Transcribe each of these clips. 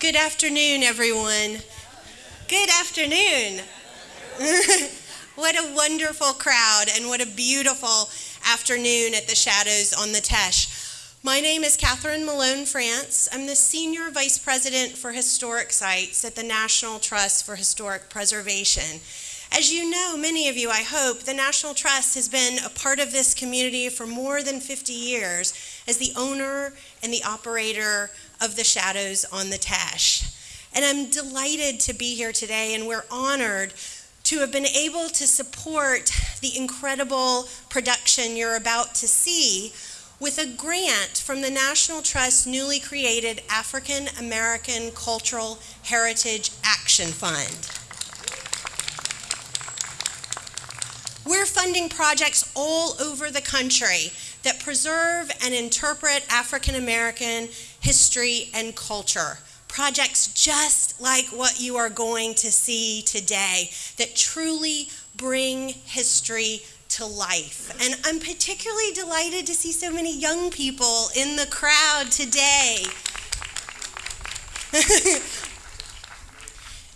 Good afternoon, everyone. Good afternoon. what a wonderful crowd and what a beautiful afternoon at the Shadows on the Teche. My name is Katherine Malone France. I'm the Senior Vice President for Historic Sites at the National Trust for Historic Preservation. As you know, many of you, I hope, the National Trust has been a part of this community for more than 50 years as the owner and the operator of the Shadows on the Teche. And I'm delighted to be here today, and we're honored to have been able to support the incredible production you're about to see with a grant from the National Trust's newly created African American Cultural Heritage Action Fund. We're funding projects all over the country that preserve and interpret African American history and culture. Projects just like what you are going to see today that truly bring history to life. And I'm particularly delighted to see so many young people in the crowd today.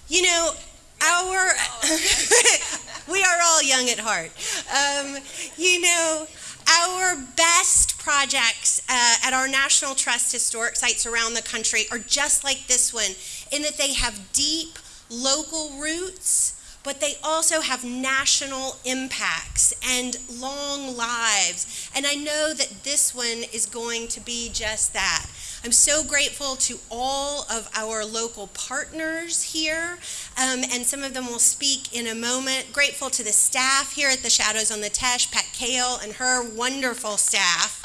you know, our, we are all young at heart. Um, you know, our best projects uh, at our National Trust historic sites around the country are just like this one in that they have deep local roots but they also have national impacts and long lives. And I know that this one is going to be just that. I'm so grateful to all of our local partners here, um, and some of them will speak in a moment. Grateful to the staff here at the Shadows on the Teche, Pat Kahle and her wonderful staff.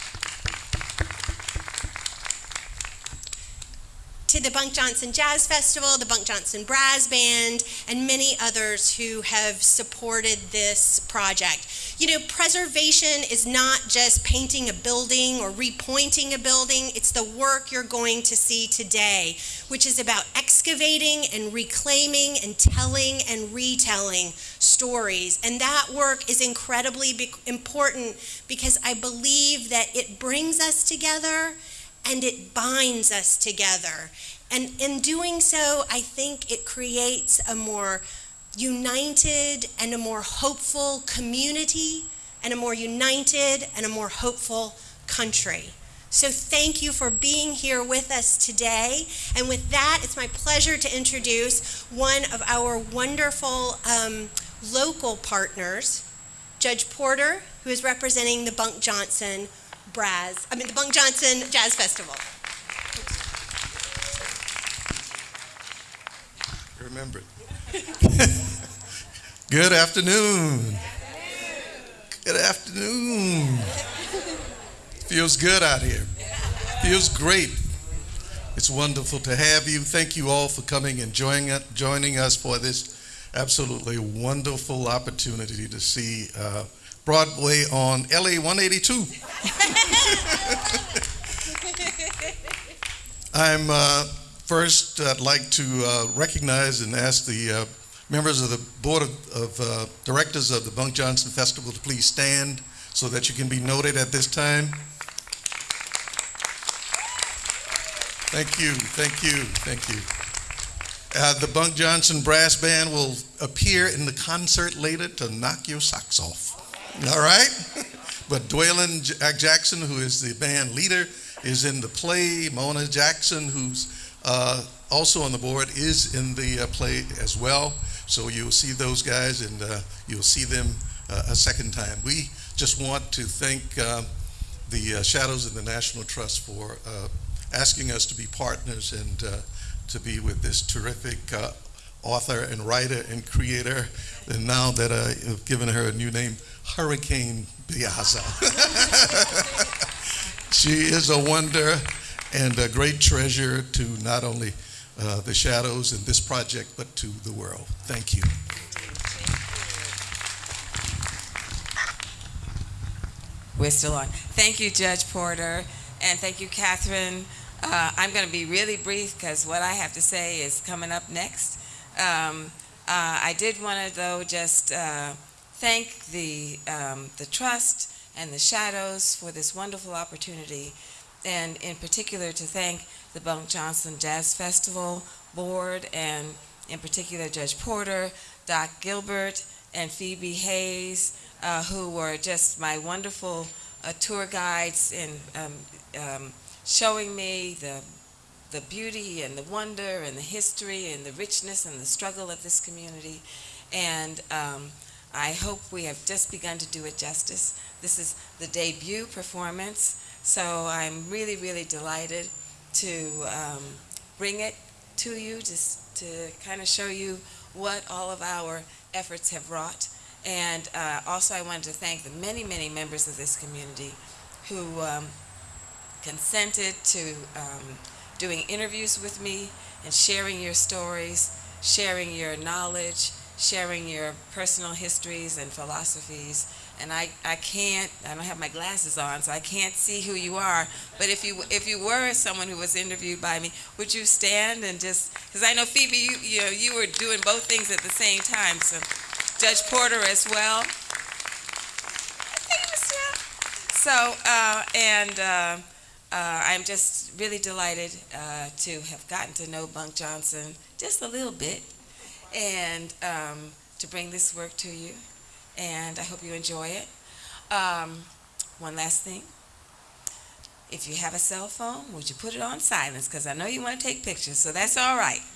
To the Bunk Johnson Jazz Festival, the Bunk Johnson Brass Band, and many others who have supported this project. You know, preservation is not just painting a building or repointing a building, it's the work you're going to see today, which is about excavating and reclaiming and telling and retelling stories. And that work is incredibly important because I believe that it brings us together and it binds us together. And in doing so, I think it creates a more united and a more hopeful community and a more united and a more hopeful country. So thank you for being here with us today. And with that, it's my pleasure to introduce one of our wonderful um, local partners, Judge Porter, who is representing the Bunk Johnson Brass, I mean the Bunk Johnson Jazz Festival. Remember it. Good afternoon. Good afternoon. Feels good out here. Feels great. It's wonderful to have you. Thank you all for coming and joining, joining us for this absolutely wonderful opportunity to see uh, Broadway on LA 182. I'm uh, first, I'd like to uh, recognize and ask the uh, members of the Board of, of uh, Directors of the Bunk Johnson Festival to please stand so that you can be noted at this time. Thank you, thank you, thank you. Uh, the Bunk Johnson Brass Band will appear in the concert later to knock your socks off. All right? But Dwaylen Jackson, who is the band leader, is in the play. Mona Jackson, who's uh, also on the board, is in the uh, play as well. So you'll see those guys and uh, you'll see them uh, a second time. We just want to thank uh, the uh, Shadows and the National Trust for asking us to be partners and to be with this terrific author and writer and creator. And now that I've given her a new name, Hurricane Piazza. she is a wonder and a great treasure to not only uh, the shadows and this project, but to the world. Thank you. We're still on. Thank you, Judge Porter, and thank you, Katherine. Uh, I'm going to be really brief because what I have to say is coming up next. Um, uh, I did want to, though, just uh, thank the, um, the Trust and the Shadows for this wonderful opportunity, and in particular to thank the Bunk Johnson Jazz Festival Board, and in particular Judge Porter, Doc Gilbert, and Phoebe Hayes, uh, who were just my wonderful uh, tour guides in um, um, showing me the the beauty and the wonder and the history and the richness and the struggle of this community. And um, I hope we have just begun to do it justice. This is the debut performance, so I'm really, really delighted to um, bring it to you just to kind of show you what all of our efforts have wrought. And uh, also, I wanted to thank the many, many members of this community who um, consented to um, doing interviews with me and sharing your stories, sharing your knowledge, sharing your personal histories and philosophies. And I, I can't, I don't have my glasses on, so I can't see who you are. But if you if you were someone who was interviewed by me, would you stand and just, because I know Phoebe, you, you, know, you were doing both things at the same time. So Judge Porter as well. Thank you, Mr. So, uh, and uh, uh, I'm just really delighted uh, to have gotten to know Bunk Johnson just a little bit and um, to bring this work to you. And I hope you enjoy it. Um, one last thing. If you have a cell phone, would you put it on silence? Because I know you want to take pictures, so that's all right.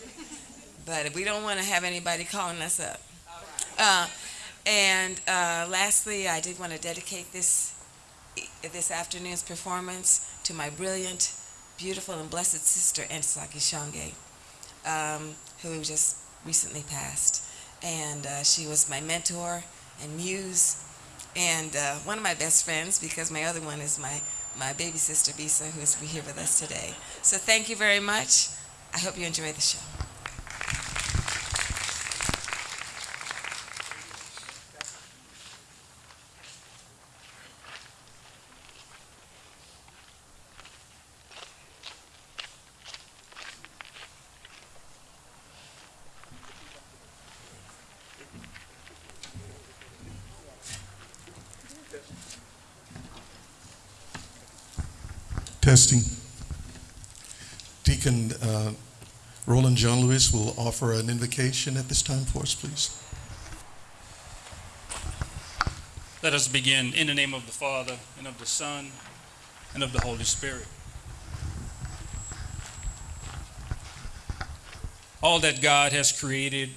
But we don't want to have anybody calling us up. Uh, and uh, lastly, I did want to dedicate this this afternoon's performance to my brilliant, beautiful, and blessed sister, Ntozake Shange, um, who just recently passed. And uh, she was my mentor and muse, and uh, one of my best friends because my other one is my, my baby sister, Bisa, who is here with us today. So thank you very much. I hope you enjoy the show. Will offer an invocation at this time for us, please. Let us begin in the name of the Father, and of the Son, and of the Holy Spirit. All that God has created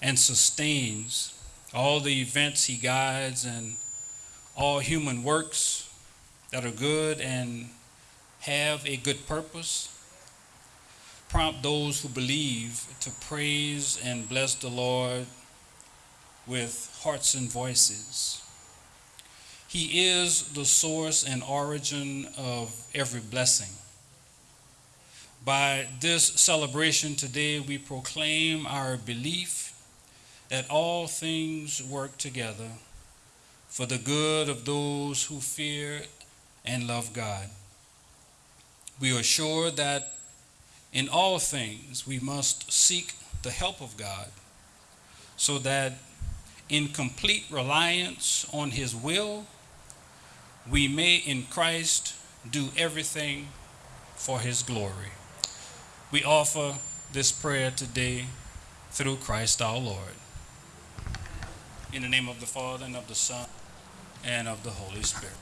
and sustains, all the events He guides, and all human works that are good and have a good purpose, prompt those who believe to praise and bless the Lord with hearts and voices. He is the source and origin of every blessing. By this celebration today, we proclaim our belief that all things work together for the good of those who fear and love God. We are sure that in all things we must seek the help of God so that in complete reliance on His will, we may in Christ do everything for His glory. We offer this prayer today through Christ our Lord. In the name of the Father, and of the Son, and of the Holy Spirit.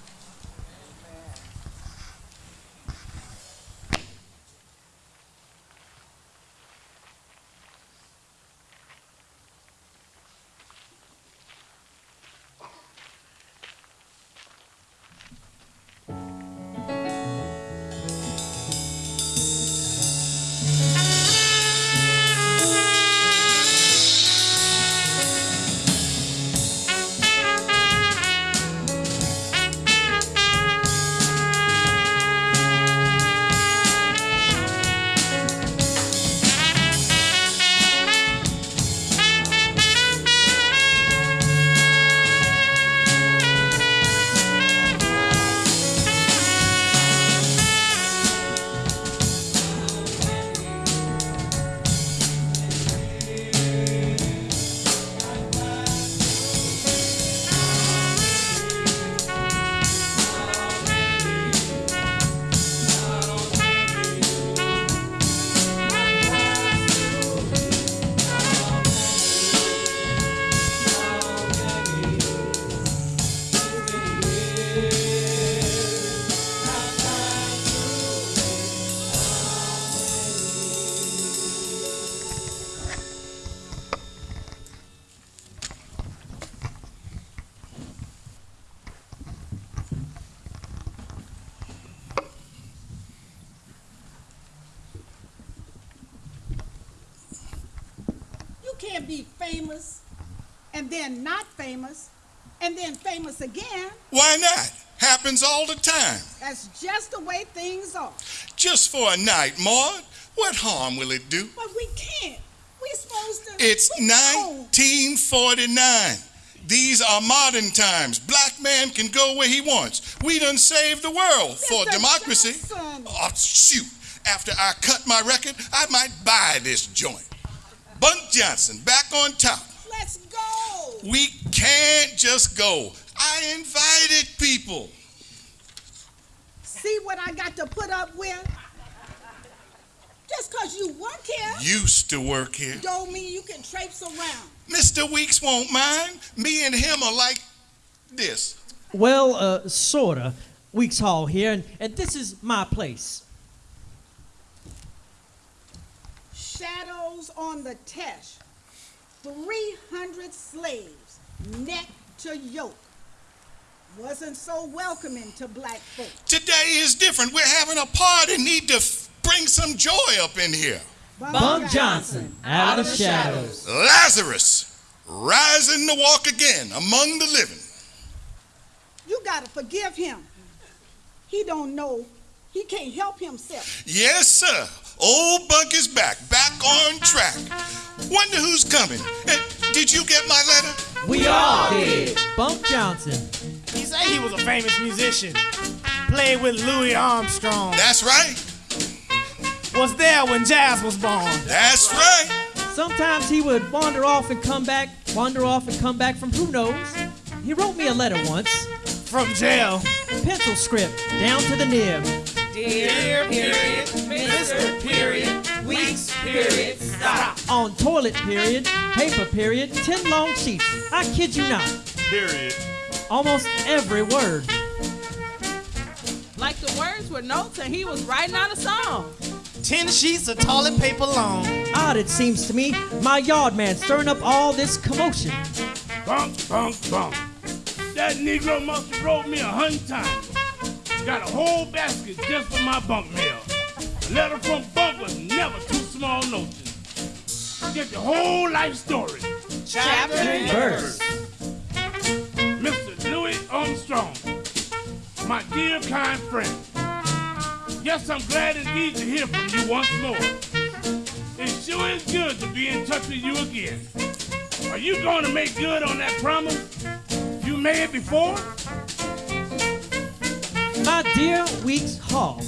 That's just the way things are. Just for a night, Maud. What harm will it do? But we can't. We're supposed to. It's we know. 1949. These are modern times. Black man can go where he wants. We done saved the world for democracy. Johnson. Oh, shoot. After I cut my record, I might buy this joint. Bunk Johnson, back on top. Let's go. We can't just go. I invited people. See what I got to put up with? Just because you work here Used to work here. don't mean you can traipse around. Mr. Weeks won't mind. Me and him are like this. Well, uh, sorta. Weeks Hall here, and, and this is my place. Shadows on the Teche. 300 slaves, neck to yoke. Wasn't so welcoming to black folk. Today is different. We're having a party. Need to f- bring some joy up in here. Bunk Johnson, out of the shadows. Lazarus, rising to walk again among the living. You gotta forgive him. He don't know. He can't help himself. Yes, sir. Old Bunk is back, back on track. Wonder who's coming. Eh, did you get my letter? We all did. Bunk Johnson. He said he was a famous musician. Played with Louis Armstrong. That's right. Was there when jazz was born. That's right. Sometimes he would wander off and come back, wander off and come back from who knows. He wrote me a letter once, From jail. pencil script, down to the nib. Dear period, Mr. period, weeks period, stop. On toilet period, paper period, ten long sheets. I kid you not. Period. Almost every word. Like the words were notes and he was writing out a song. Ten sheets of toilet paper long. Odd it seems to me, my yard man stirring up all this commotion. Bunk, bunk, bunk. That Negro must have wrote me a hundred times. Got a whole basket just for my bunk mail. A letter from Bunk was never too small notion. Get the whole life story. Chapter and Verse. Mr. Armstrong, my dear kind friend. Yes, I'm glad indeed to hear from you once more. It sure is good to be in touch with you again. Are you going to make good on that promise you made before? My dear Weeks Hall,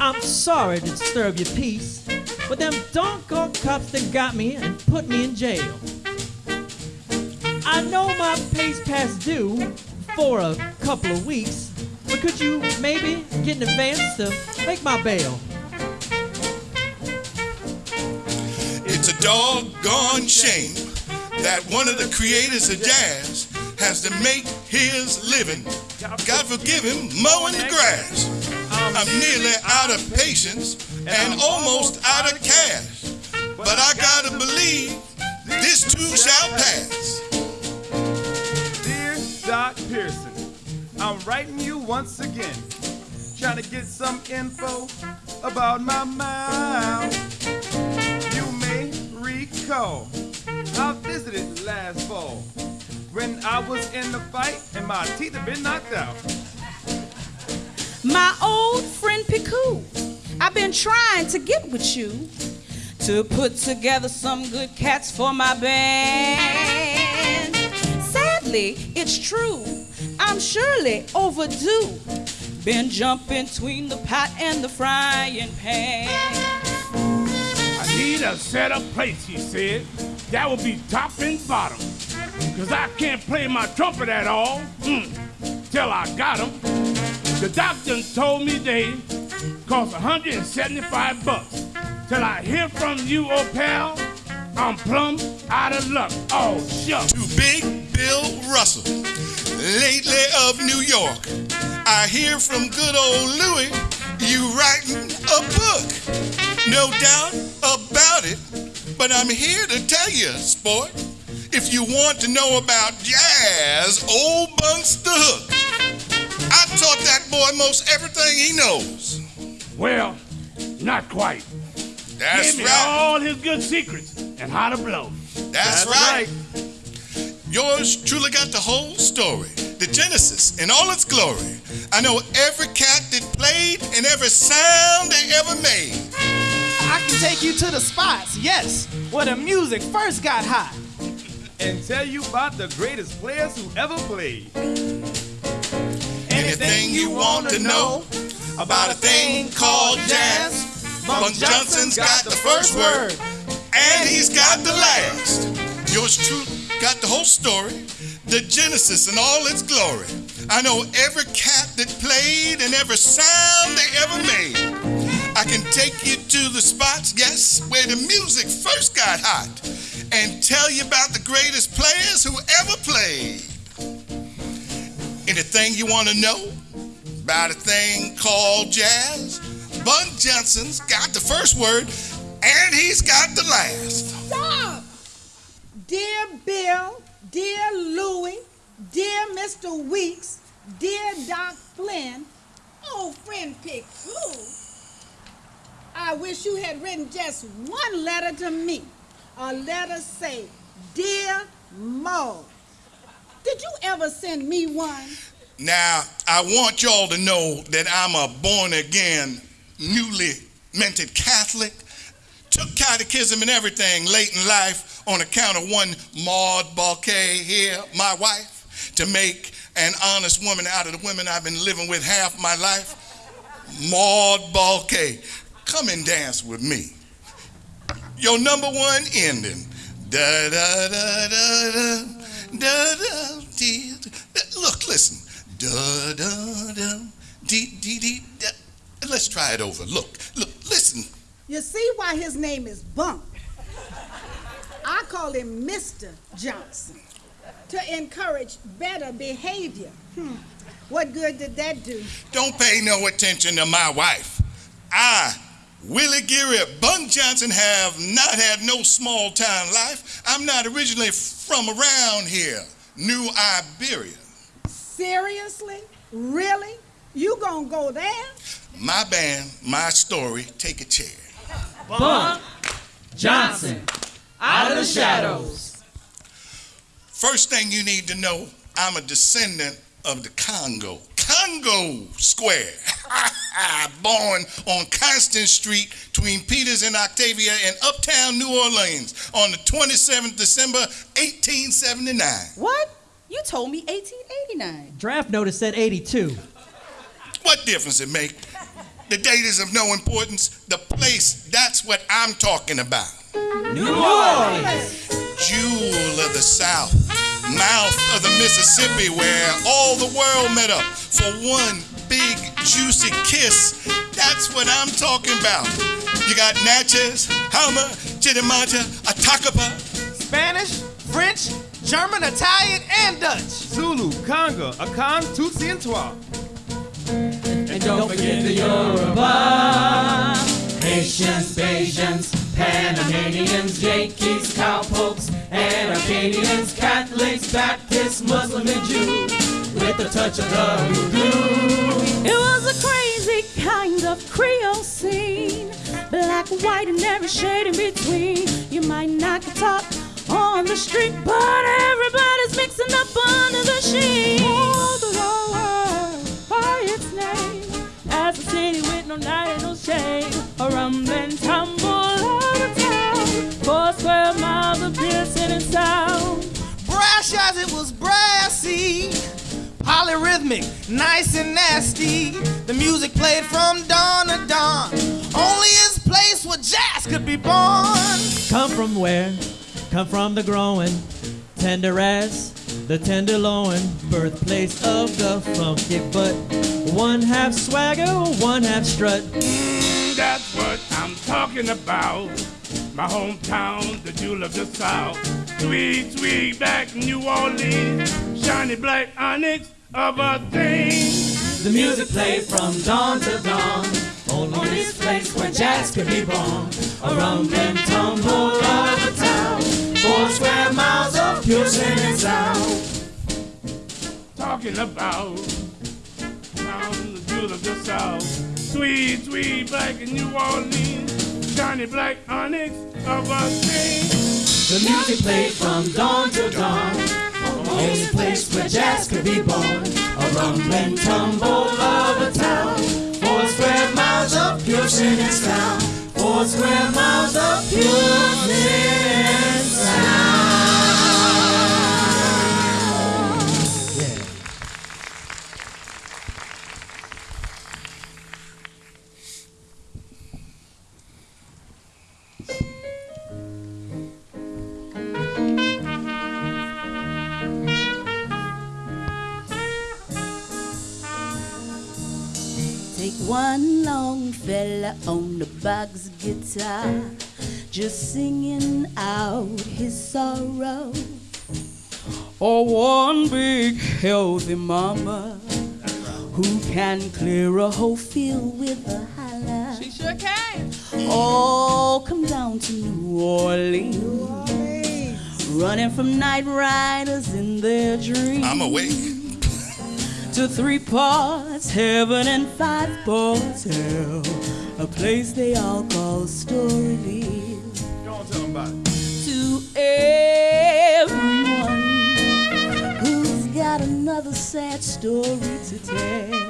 I'm sorry to disturb your peace, but them doggone cops that got me and put me in jail. I know my pay's past due for a couple of weeks, but could you maybe get an advance to make my bail? It's a doggone shame that one of the creators of jazz has to make his living. God forgive him, mowing the grass. I'm nearly out of patience and almost out of cash. But I gotta believe this too shall pass. Doc Pearson, I'm writing you once again, trying to get some info about my mouth. You may recall I visited last fall when I was in the fight and my teeth had been knocked out. My old friend Piku, I've been trying to get with you to put together some good cats for my band. Sadly, it's true, I'm surely overdue. Been jumping between the pot and the frying pan. I need a set up place, he said. That will be top and bottom. Cause I can't play my trumpet at all. Mm, till I got 'em. The doctor told me they cost 175 bucks. Till I hear from you, old pal, I'm plumb out of luck. Oh, shucks. to Big Bill Russell, lately of New York. I hear from good old Louis, you writing a book. No doubt about it, but I'm here to tell you, sport, if you want to know about jazz, old Bunk's the hook. I taught that boy most everything he knows. Well, not quite. That's Gave me right. all his good secrets and how to blow. That's, right. Yours truly got the whole story, the Genesis in all its glory. I know every cat that played and every sound they ever made. I can take you to the spots, yes, where the music first got hot. And tell you about the greatest players who ever played. Anything you want to know about a thing called jazz, Bunk Johnson's got the first word, and he's got the last. Yours truly got the whole story, the Genesis and all its glory. I know every cat that played and every sound they ever made. I can take you to the spots, yes, where the music first got hot, and tell you about the greatest players who ever played. Anything you want to know about a thing called jazz? Bunk Johnson's got the first word, and he's got the last. Dear Bill, dear Louie, dear Mr. Weeks, dear Doc Flynn, old friend Pickoo, I wish you had written just one letter to me. A letter say, Dear Mo. Did you ever send me one? Now, I want y'all to know that I'm a born again, newly minted Catholic. Took catechism and everything late in life on account of one Maud Balkay here, my wife, to make an honest woman out of the women I've been living with half my life. Maud Balkay, come and dance with me. Your number one ending. Da da da da da da da dee, da. Look, listen. Da da da dee dee dee. da. Let's try it over. Look, look, listen. You see why his name is Bunk. I call him Mr. Johnson to encourage better behavior. Hmm. What good did that do? Don't pay no attention to my wife. I, Willie Geary Bunk Johnson, have not had no small town life. I'm not originally from around here, New Iberia. Seriously? Really? You gonna go there? My band, my story, take a chair. Bunk Johnson, out of the shadows. First thing you need to know, I'm a descendant of the Congo. Congo Square. Born on Constant Street between Peters and Octavia in uptown New Orleans on the 27th December 1879. What? You told me 1889. Draft notice said 82. What difference it make? The date is of no importance. The place, that's what I'm talking about. New Orleans. Jewel of the South, mouth of the Mississippi, where all the world met up for one big juicy kiss. That's what I'm talking about. You got Natchez, Houma, Chitimacha, Atacapa. Spanish, French, German, Italian, and Dutch. Zulu, Conga, Akan, Tutsi, and Twa. And don't forget the Yoruba. Haitians, Bajans, Panamanians, Yankees, cowpokes, and Acadians, Catholics, Baptists, Muslim, and Jew. With a touch of the voodoo. It was a crazy kind of Creole scene. Black, white, and every shade in between. You might not get top on the street, but everybody's mixing up under the sheet. Oh, the world by its name. As a city with no night and no shade. A rumbling tumble. Four miles of piercing and sound. Brash as it was brassy. Polyrhythmic, nice and nasty. The music played from dawn to dawn. Only his place where jazz could be born. Come from where? Come from the growing, tender as the tenderloin, birthplace of the funky but one half swagger, one half strut. Mm, that's what I'm talking about. My hometown, the jewel of the South. Sweet, sweet black New Orleans. Shiny black onyx of a thing. The music played from dawn to dawn. Only this place where jazz could be born. A rumbling tumble of a town. Four square miles of pure singing sound. Talking about town, the jewel of the South. Sweet, sweet black New Orleans. Shiny black onyx of a thing. The music played from dawn to dawn. Only place where jazz could be born. A rumbling tumble of a town. Four square miles of pure singing sound. Four square miles of pure singing sound. One long fella on the box guitar, just singing out his sorrow. Or one big healthy mama who can clear a whole field with a holler. She sure can. Oh, come down to New Orleans, running from night riders in their dreams. I'm awake. To three parts heaven and five parts hell, a place they all call Storyville. Go on, tell them about it. To everyone who's got another sad story to tell,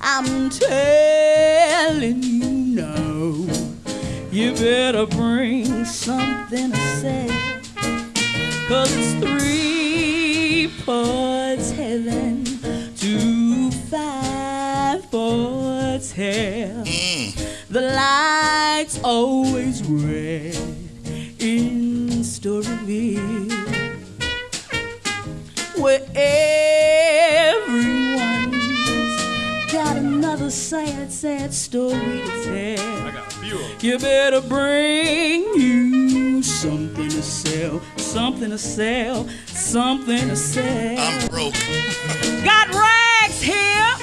I'm telling you now, you better bring something to say. Cause it's three parts heaven, parts hell. The light's always red in Storyville. Where everyone's got another sad, sad story to tell. I got a few. You better bring you something to sell, something to sell, something to sell. I'm broke. Got rags here,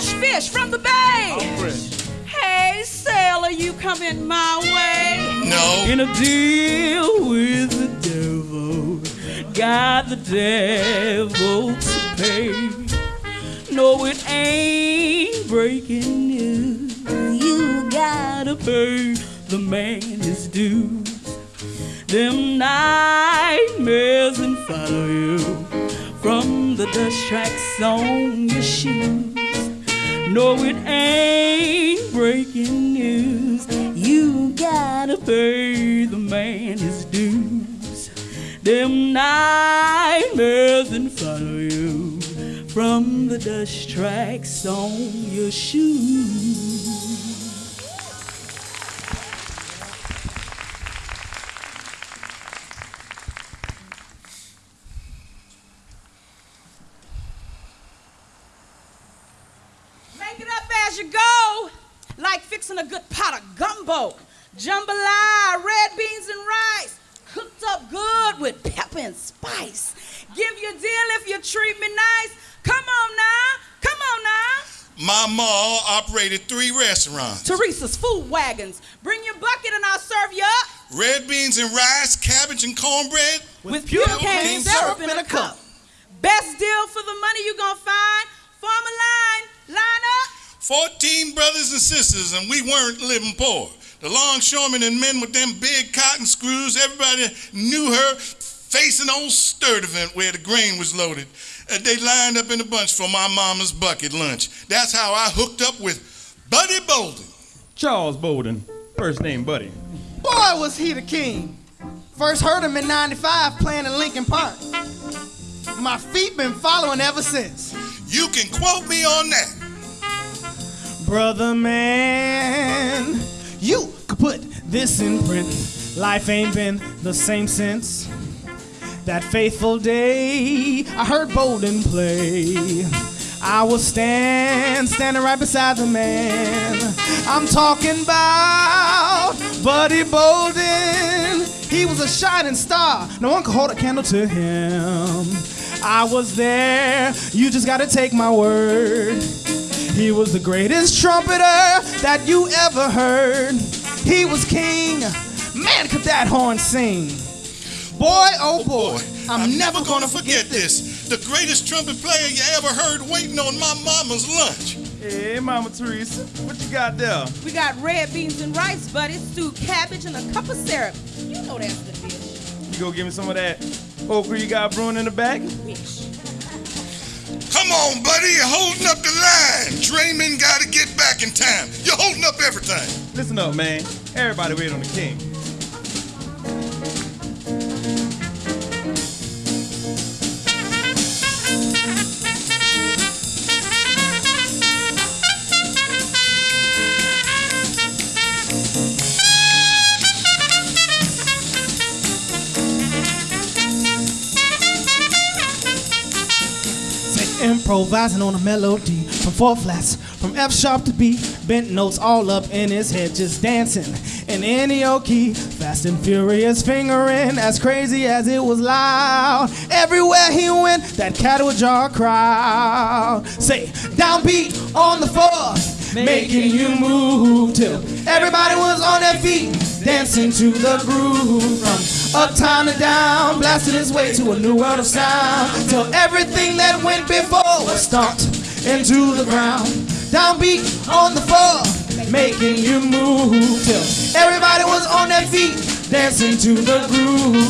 fresh fish from the bay. I'm fresh. Hey, sailor, you coming my way? No. In a deal with the devil, got the devil to pay. No, it ain't breaking news. You gotta pay the man his dues. Them nightmares and follow you from the dust tracks on your shoes. No, it ain't breaking news. You gotta pay the man his dues. Them nightmares and follow you from the dust tracks on your shoes. Make it up as you go, like fixing a good pot of gumbo. Jambalaya, red beans and rice, cooked up good with pepper and spice. Give you a deal if you treat me nice. Come on now, come on now. My ma operated three restaurants. Teresa's Food Wagons. Bring your bucket and I'll serve you up Red beans and rice, cabbage and cornbread. with pure cane syrup in a cup. Best deal for the money you gonna find. Form a line, line up. 14 brothers and sisters, and we weren't living poor. The longshoremen and men with them big cotton screws, everybody knew her facing old Sturdivant where the grain was loaded. Uh, they lined up in a bunch for my mama's bucket lunch. That's how I hooked up with Buddy Bolden. Charles Bolden, first name Buddy. Boy, was he the king. First heard him in 95 playing in Lincoln Park. My feet been following ever since. You can quote me on that. Brother man, you could put this in print. Life ain't been the same since that faithful day I heard Bolden play. I was stand, standing right beside the man. I'm talking about Buddy Bolden. He was a shining star. No one could hold a candle to him. I was there. You just gotta take my word. He was the greatest trumpeter that you ever heard. He was king. Man, could that horn sing. Boy, oh boy, I'm, never gonna forget this. The greatest trumpet player you ever heard waiting on my mama's lunch. Hey, Mama Teresa, what you got there? We got red beans and rice, buddy, stewed cabbage and a cup of syrup. You know that's the dish. You go give me some of that okra you got brewing in the back? Come on, buddy, you're holding up the line. Draymond got to get back in time. You're holding up everything. Listen up, man. Everybody wait on the king. Improvising on a melody from four flats, from F sharp to B, bent notes all up in his head, just dancing in any old key. Fast and furious fingering, as crazy as it was loud. Everywhere he went, that cat would draw a crowd. Say downbeat on the floor, making you move till everybody was on their feet, dancing to the groove from uptown to down, blasting his way to a new world of sound. Till everything that went before was stomped into the ground. Downbeat on the floor, making you move. Till everybody was on their feet, dancing to the groove.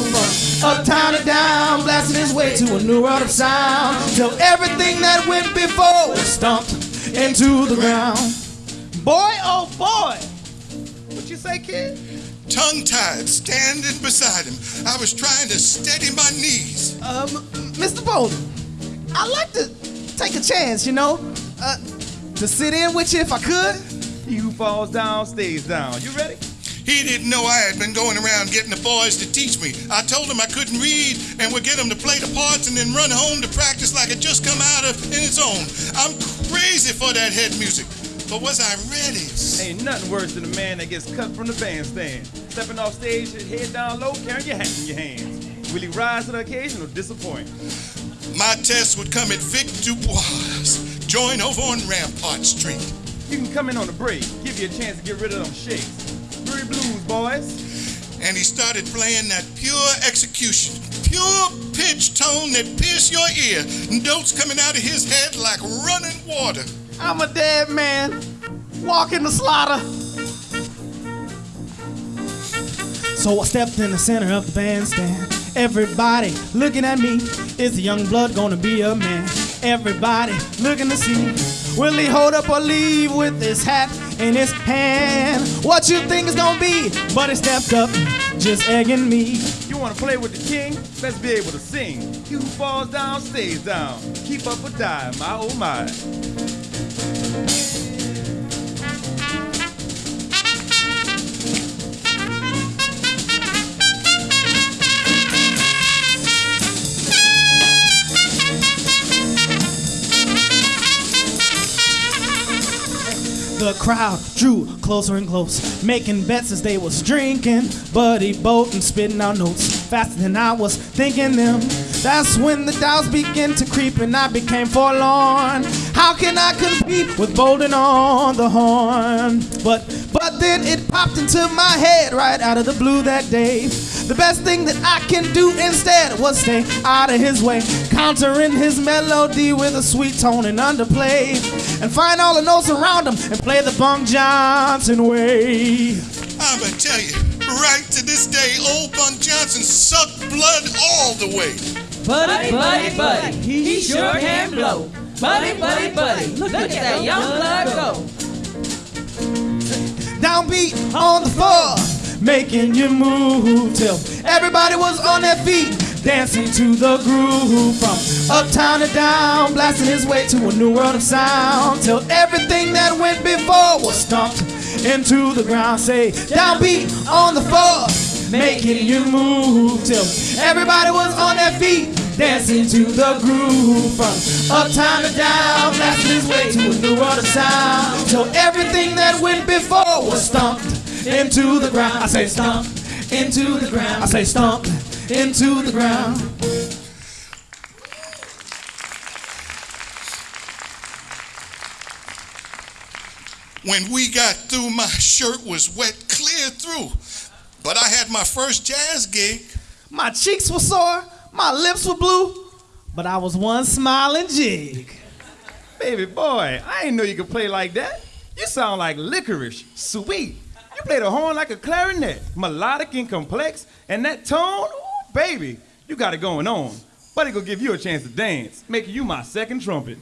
From uptown to down, blasting his way to a new world of sound. Till everything that went before was stomped into the ground. Boy, oh boy, what you say, kid? Tongue tied, standing beside him. I was trying to steady my knees. Um, Mr. Bolden, I'd like to take a chance, you know, uh, to sit in with you if I could. He who falls down stays down. You ready? He didn't know I had been going around getting the boys to teach me. I told him I couldn't read and would get them to play the parts and then run home to practice like it just come out of in its own. I'm crazy for that head music. But was I ready? Ain't nothing worse than a man that gets cut from the bandstand. Stepping off stage, his head down low, carrying your hat in your hands. Will he rise to the occasion or disappoint? My test would come at Vic Dubois. Join over on Rampart Street. You can come in on the break, give you a chance to get rid of them shakes. Three blues, boys. And he started playing that pure execution, pure pitch tone that pierced your ear. Notes coming out of his head like running water. I'm a dead man, walking the slaughter. So I stepped in the center of the bandstand. Everybody looking at me. Is the young blood gonna be a man? Everybody looking to see. Will he hold up or leave with his hat in his hand? What you think is gonna be? But he stepped up, just egging me. You wanna play with the king? Let's be able to sing. He who falls down stays down. Keep up or die, my oh my. The crowd drew closer and close, making bets as they was drinking. Buddy Bolden spitting out notes faster than I was thinking them. That's when the doubts began to creep and I became forlorn. How can I compete with Bolden on the horn? But but then it popped into my head right out of the blue that day. The best thing that I can do instead was stay out of his way, countering his melody with a sweet tone and underplay, and find all the notes around him and play the Bunk Johnson way. I'ma tell you, right to this day, old Bunk Johnson sucked blood all the way. Buddy, buddy, buddy, he sure can blow. Buddy, buddy, buddy, look at that young blood go. Downbeat on the floor, making you move till everybody was on their feet, dancing to the groove from uptown to down, blasting his way to a new world of sound till everything that went before was stomped into the ground. Say, downbeat on the floor, making you move till everybody was on their feet. Dancing to the groove from uptown to down, blasting his way to a new world of sound. Till everything that went before was stomped into the ground. I say stomp into the ground. I say stomp into the ground. When we got through, my shirt was wet clear through. But I had my first jazz gig. My cheeks were sore, my lips were blue, but I was one smiling jig. Baby boy, I didn't know you could play like that. You sound like licorice, sweet. You play the horn like a clarinet, melodic and complex, and that tone, ooh, Baby, you got it going on. Buddy gonna give you a chance to dance, making you my second trumpet.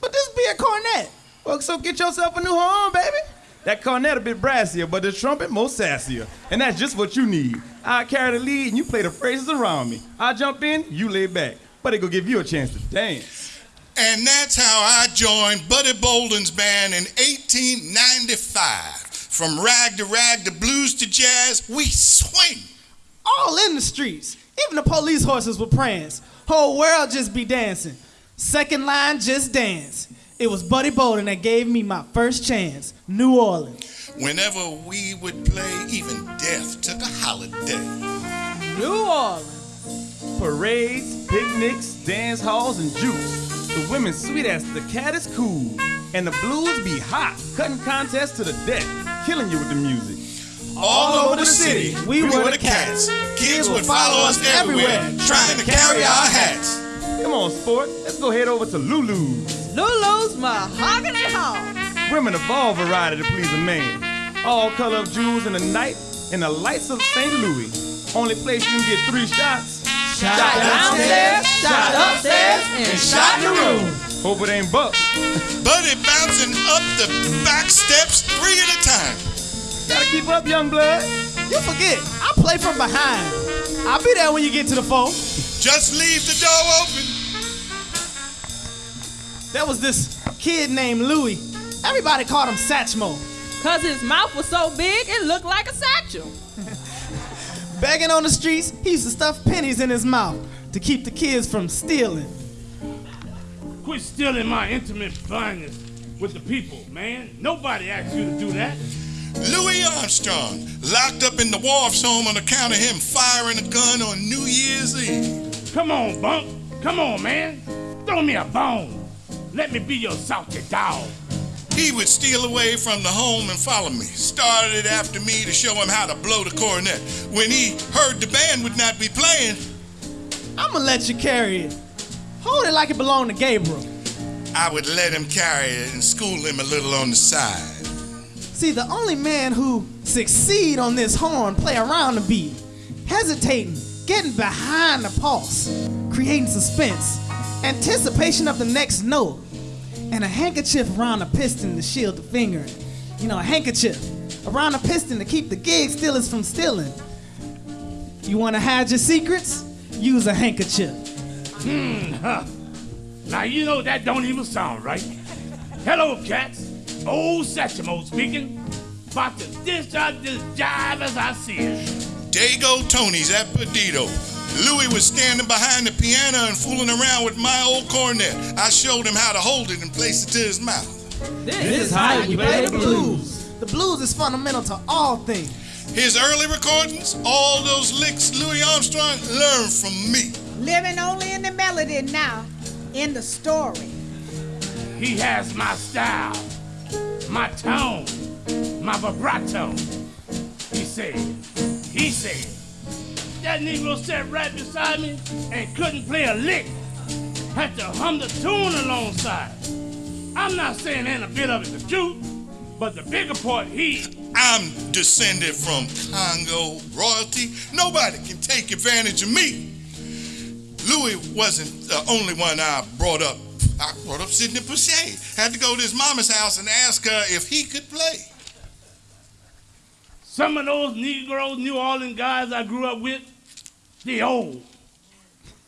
But this be a cornet. Well, so get yourself a new horn, baby. That cornet a bit brassier, but the trumpet more sassier. And that's just what you need. I carry the lead and you play the phrases around me. I jump in, you lay back. Buddy gonna give you a chance to dance. And that's how I joined Buddy Bolden's band in 1895. From rag to rag to blues to jazz, we swing. All in the streets. Even the police horses were prance. Whole world just be dancing. Second line, just dance. It was Buddy Bolden that gave me my first chance. New Orleans. Whenever we would play, even death took a holiday. New Orleans. Parades, picnics, dance halls, and juice. The women sweet as the cat is cool. And the blues be hot, cutting contests to the death, killing you with the music. All over the city, we, were the cats. Kids would follow us everywhere, trying to carry our hats. Come on, sport, let's go head over to Lulu's. Lulu's Mahogany Hall. Women of all variety to please a man. All color of jewels in the night, and the lights of St. Louis. Only place you can get three shots. Shot downstairs, shot upstairs, and shot in the room. Hope it ain't buck. Buddy bouncing up the back steps three at a time. Gotta keep up, young blood. You forget, I play from behind. I'll be there when you get to the phone. Just leave the door open. There was this kid named Louie. Everybody called him Satchmo. Cause his mouth was so big it looked like a satchel. Begging on the streets, he used to stuff pennies in his mouth to keep the kids from stealing. Quit stealing my intimate finest with the people, man. Nobody asked you to do that. Louis Armstrong, locked up in the Waif's home on account of him firing a gun on New Year's Eve. Come on, Bunk. Come on, man. Throw me a bone. Let me be your salty dog. He would steal away from the home and follow me. Started after me to show him how to blow the cornet. When he heard the band would not be playing, I'ma let you carry it. Hold it like it belonged to Gabriel. I would let him carry it and school him a little on the side. See, the only man who succeed on this horn play around the beat, hesitating, getting behind the pulse, creating suspense, anticipation of the next note, and a handkerchief around the piston to shield the finger. You know, a handkerchief around the piston to keep the gig stealers from stealing. You want to hide your secrets? Use a handkerchief. Hmm, huh. Now, you know that don't even sound right. Hello, cats. Old Satchmo speaking. About to dish out this jive as I see it. Dago Tony's at Perdido. Louis was standing behind the piano and fooling around with my old cornet. I showed him how to hold it and place it to his mouth. This is how you play the blues. The blues is fundamental to all things. His early recordings, all those licks Louis Armstrong learned from me. Living only in the melody now, in the story. He has my style, my tone, my vibrato. He said, he said, that Negro sat right beside me and couldn't play a lick. Had to hum the tune alongside. I'm not saying ain't a bit of it the truth, but the bigger part, he. I'm descended from Congo royalty. Nobody can take advantage of me. Louis wasn't the only one I brought up. I brought up Sidney Bechet. Had to go to his mama's house and ask her if he could play. Some of those Negro New Orleans guys I grew up with, they old.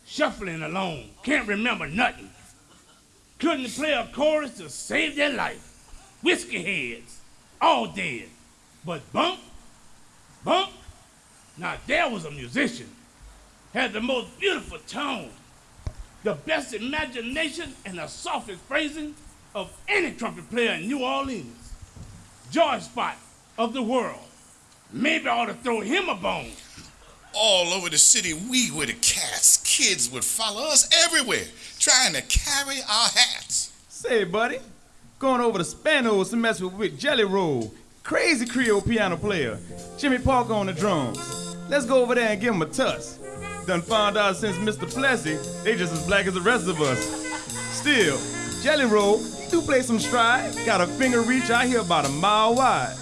Shuffling along, can't remember nothing. Couldn't play a chorus to save their life. Whiskey heads, all dead. But Bump, Bump, now there was a musician. Had the most beautiful tone, the best imagination, and the softest phrasing of any trumpet player in New Orleans. Joy Spot of the world. Maybe I ought to throw him a bone. All over the city, we were the cats. Kids would follow us everywhere, trying to carry our hats. Say, buddy, going over to Spanos to mess with Wick Jelly Roll, crazy Creole piano player, Jimmy Parker on the drums. Let's go over there and give him a tuss. Done found out since Mr. Plessy, they just as black as the rest of us. Still, Jelly Roll, he do play some stride, got a finger reach out here about a mile wide.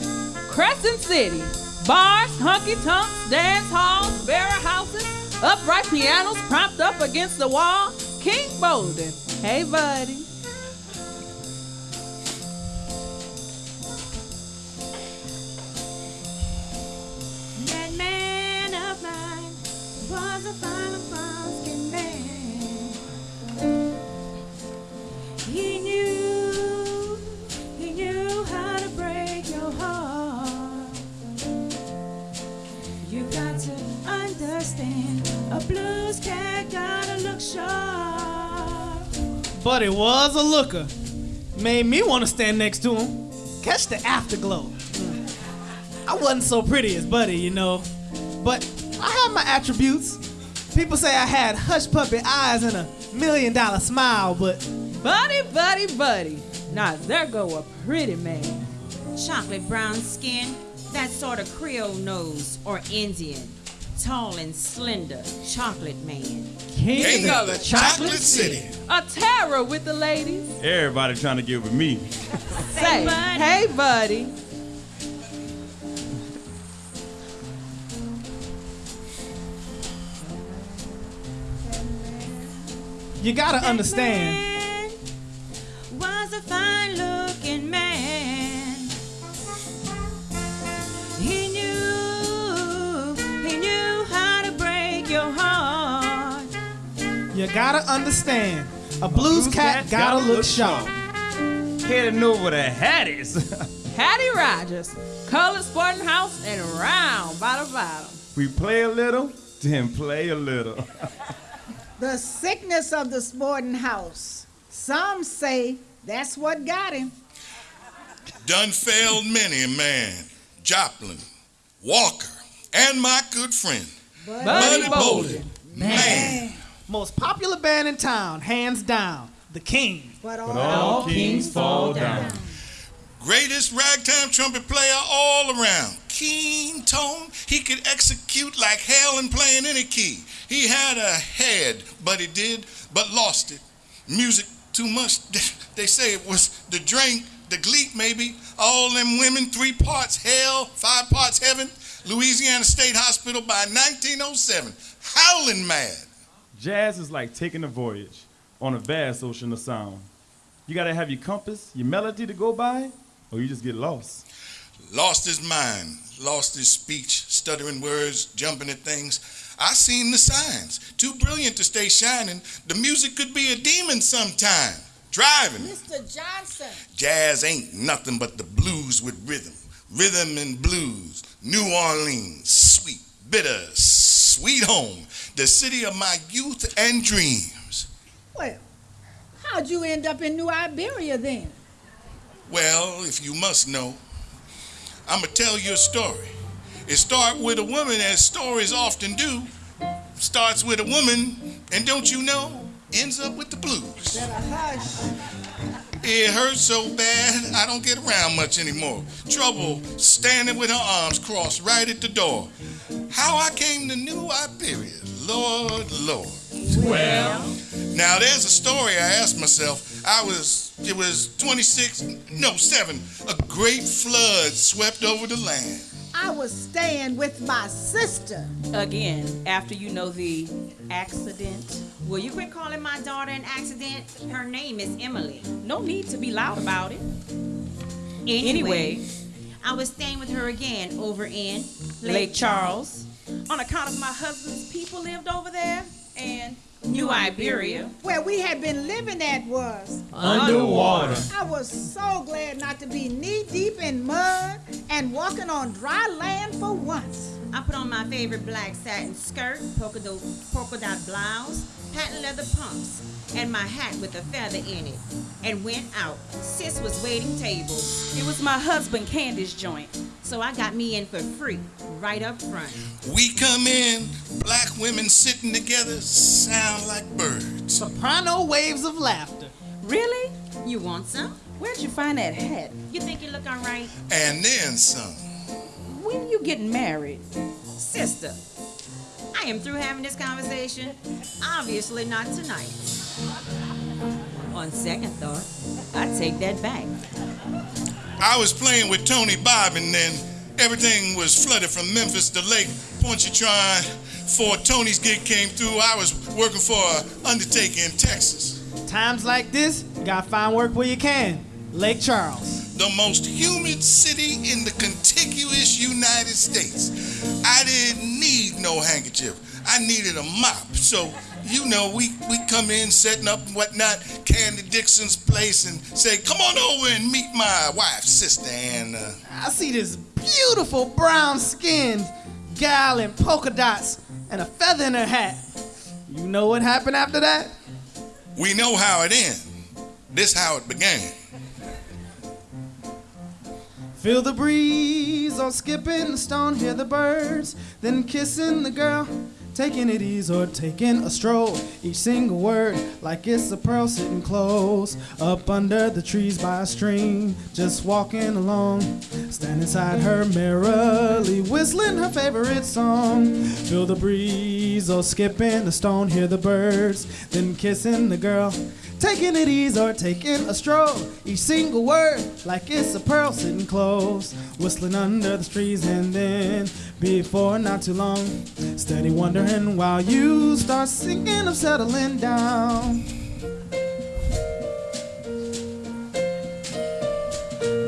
Crescent City. Bars, honky tonks, dance halls, barrel houses, Upright pianos propped up against the wall. King Bolden. Hey, buddy. But was a looker. Made me want to stand next to him. Catch the afterglow. I wasn't so pretty as Buddy, you know. But I had my attributes. People say I had hush puppy eyes and a million dollar smile, but Buddy, buddy, buddy. Now there go a pretty man. Chocolate brown skin, that sort of Creole nose or Indian. Tall and slender, chocolate man. King, King of the Chocolate City. A terror with the ladies. Everybody trying to get with me. Say, buddy. hey, buddy. you gotta That understand. You gotta understand. A blues, cat, gotta, look sharp. Heading over to Hattie's. Hattie Rogers. Colored Sporting House and round by the bottom. we play a little, then play a little. The sickness of the sporting house. Some say that's what got him. Done failed many a man. Joplin, Walker, and my good friend, Buddy Bolden. Man, Most popular band in town, hands down. The King. But all, All kings fall down. greatest ragtime trumpet player all around. Keen tone, he could execute like hell and play in any key. He had a head, but he did, but lost it. Music too much. They say it was the drink, the gleek maybe. All them women, three parts hell, five parts heaven. Louisiana State Hospital by 1907. Howling mad. Jazz is like taking a voyage on a vast ocean of sound. You gotta have your compass, your melody to go by, or you just get lost. lost his mind, lost his speech, stuttering words, jumping at things. I seen the signs. Too brilliant to stay shining. The music could be a demon sometime. Driving. Mr. Johnson. Jazz ain't nothing but the blues with rhythm. Rhythm and blues. New Orleans, sweet, bitter, sweet home. The city of my youth and dreams. Well, how'd you end up in New Iberia then? Well, if you must know, I'ma tell you a story. It start with a woman, as stories often do. Starts with a woman, and don't you know, ends up with the blues. Hush. It hurts so bad, I don't get around much anymore. Trouble standing with her arms crossed right at the door. How I came to New Iberia, Lord, Lord. Well, Now there's a story I asked myself. I was, it was 26, no, 7. A great flood swept over the land. I was staying with my sister. Again, after you know the accident. Will you quit calling my daughter an accident? Her name is Emily. No need to be loud about it. Anyway, Anyway, I was staying with her again over in Lake Charles, on account of my husband's people lived over there, and New Iberia. Where we had been living at was. underwater. I was so glad not to be knee deep in mud and walking on dry land for once. I put on my favorite black satin skirt, polka dot, polka dot blouse, patent leather pumps, and my hat with a feather in it, and went out. Sis was waiting tables, it was my husband Candy's joint. so I got me in for free, right up front. We come in, black women sitting together, sound like birds. Soprano waves of laughter. Really? You want some? Where'd you find that hat? You think you look alright? And then some. When you getting married? Sister, I am through having this conversation. Obviously not tonight. On second thought, I take that back. I was playing with Tony Bob, and then everything was flooded from Memphis to Lake Pontchartrain, Before Tony's gig came through, I was working for an undertaker in Texas. Times like this, you gotta find work where you can. Lake Charles. The most humid city in the contiguous United States. I didn't need no handkerchief. I needed a mop. So, you know, we, we come in setting up and whatnot, Candy Dixon's place, and say, come on over and meet my wife, sister, and uh, I see this beautiful brown skinned gal in polka dots and a feather in her hat. You know what happened after that? we know how it ends. This how it began. Feel the breeze, or skipping the stone, hear the birds, then kissing the girl, taking it easy or taking a stroll. Each single word like it's a pearl sitting close up under the trees by a stream, just walking along, stand inside her merrily whistling her favorite song. Feel the breeze, or skipping the stone, hear the birds, then kissing the girl. Taking it easy or taking a stroll. Each single word like it's a pearl sitting close. Whistling under the trees and then before not too long. Steady wondering while you start singing of settling down.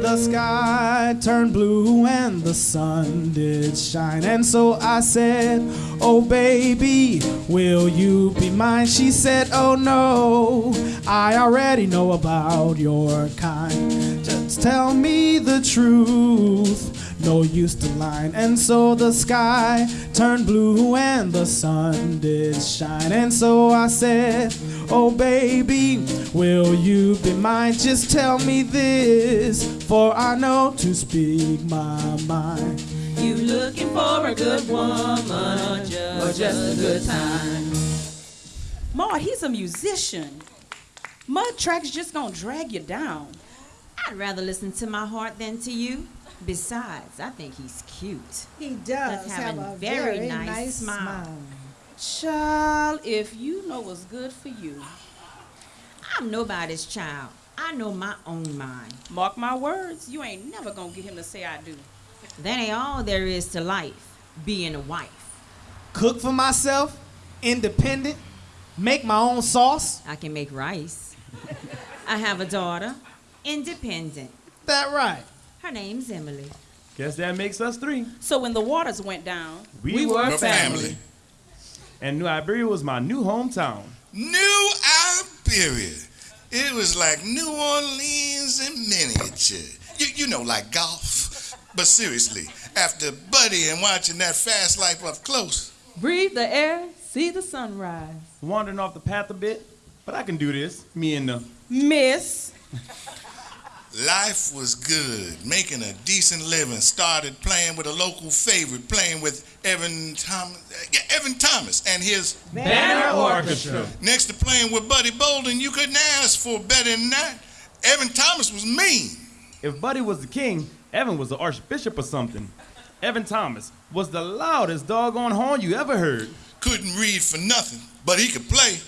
The sky turned blue and the sun did shine. And so I said, Oh, baby, will you be mine? She said, Oh, no, I already know about your kind. Just tell me the truth. No use to lie. And so the sky turned blue and the sun did shine. And so I said, Oh, baby, will you be mine? Just tell me this, for I know to speak my mind. You looking for a good woman or just, or just a good time? Maud, he's a musician. Mud tracks just gonna drag you down. I'd rather listen to my heart than to you. Besides, I think he's cute. He does Does have, have a a very, very nice, nice smile. smile. Child, if you know what's good for you, I'm nobody's child. I know my own mind. mark my words, you ain't never gonna get him to say I do. That ain't all there is to life, being a wife. Cook for myself, independent, make my own sauce. I can make rice. I have a daughter, independent. That right. Her name's Emily. Guess that makes us three. So when the waters went down, We, were, We're family. family. And New Iberia was my new hometown. New Iberia. It was like New Orleans in miniature. You, you know, like golf. But seriously, after Buddy and watching that fast life up close, breathe the air, see the sunrise. Wandering off the path a bit, but I can do this. Me and the Miss, life was good. Making a decent living. Started playing with a local favorite, playing with Evan Thomas, Evan Thomas and his Banner Orchestra. Next to playing with Buddy Bolden, you couldn't ask for better than that. Evan Thomas was mean. If Buddy was the king, Evan was the archbishop or something. Evan Thomas was the loudest doggone horn you ever heard. Couldn't read for nothing, but he could play.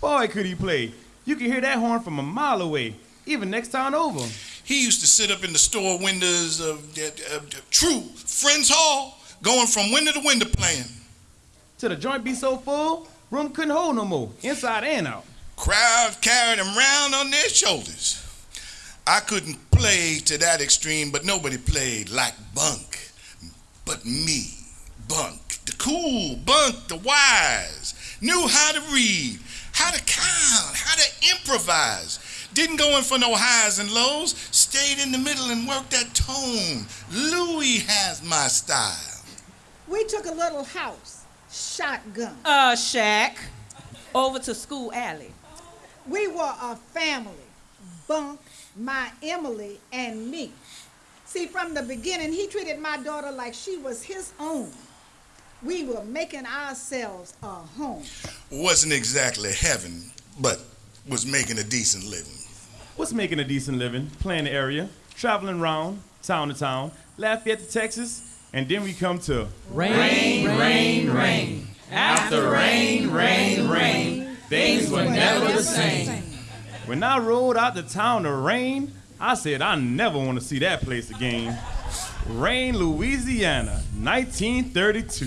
Boy, could he play. You could hear that horn from a mile away, even next town over. He used to sit up in the store windows of uh, uh, True Friends Hall, going from window to window playing. Till the joint be so full, room couldn't hold no more, inside and out. Crowd carried him round on their shoulders. I couldn't play to that extreme, but nobody played like Bunk. But me, Bunk, the cool Bunk, the wise, knew how to read, how to count, how to improvise. Didn't go in for no highs and lows, stayed in the middle and worked that tone. Louis has my style. We took a little house, shotgun. uh, shack. over to school alley. We were a family. Bunk, my Emily, and me. See, from the beginning, he treated my daughter like she was his own. We were making ourselves a home. Wasn't exactly heaven, but was making a decent living was making a decent living, playing the area, traveling around town to town, Lafayette to Texas, and then we come to rain, rain, rain. rain. After rain, rain, rain, things were never the same. When I rode out to town to Rayne, I said I never want to see that place again. Rayne, Louisiana, 1932.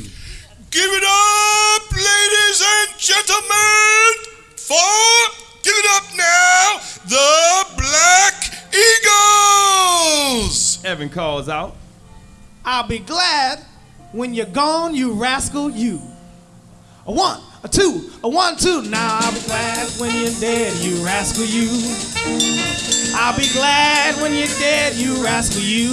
Give it up, ladies and gentlemen, for Give it up now, the Black Eagles. Evan calls out. I'll be glad when you're gone, you rascal, you. A one, a two, a one, two. Now I'll be glad when you're dead, you rascal, you. I'll be glad when you're dead, you rascal, you.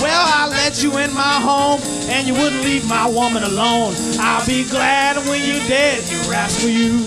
Well, I let you in my home and you wouldn't leave my woman alone. I'll be glad when you're dead, you rascal, you.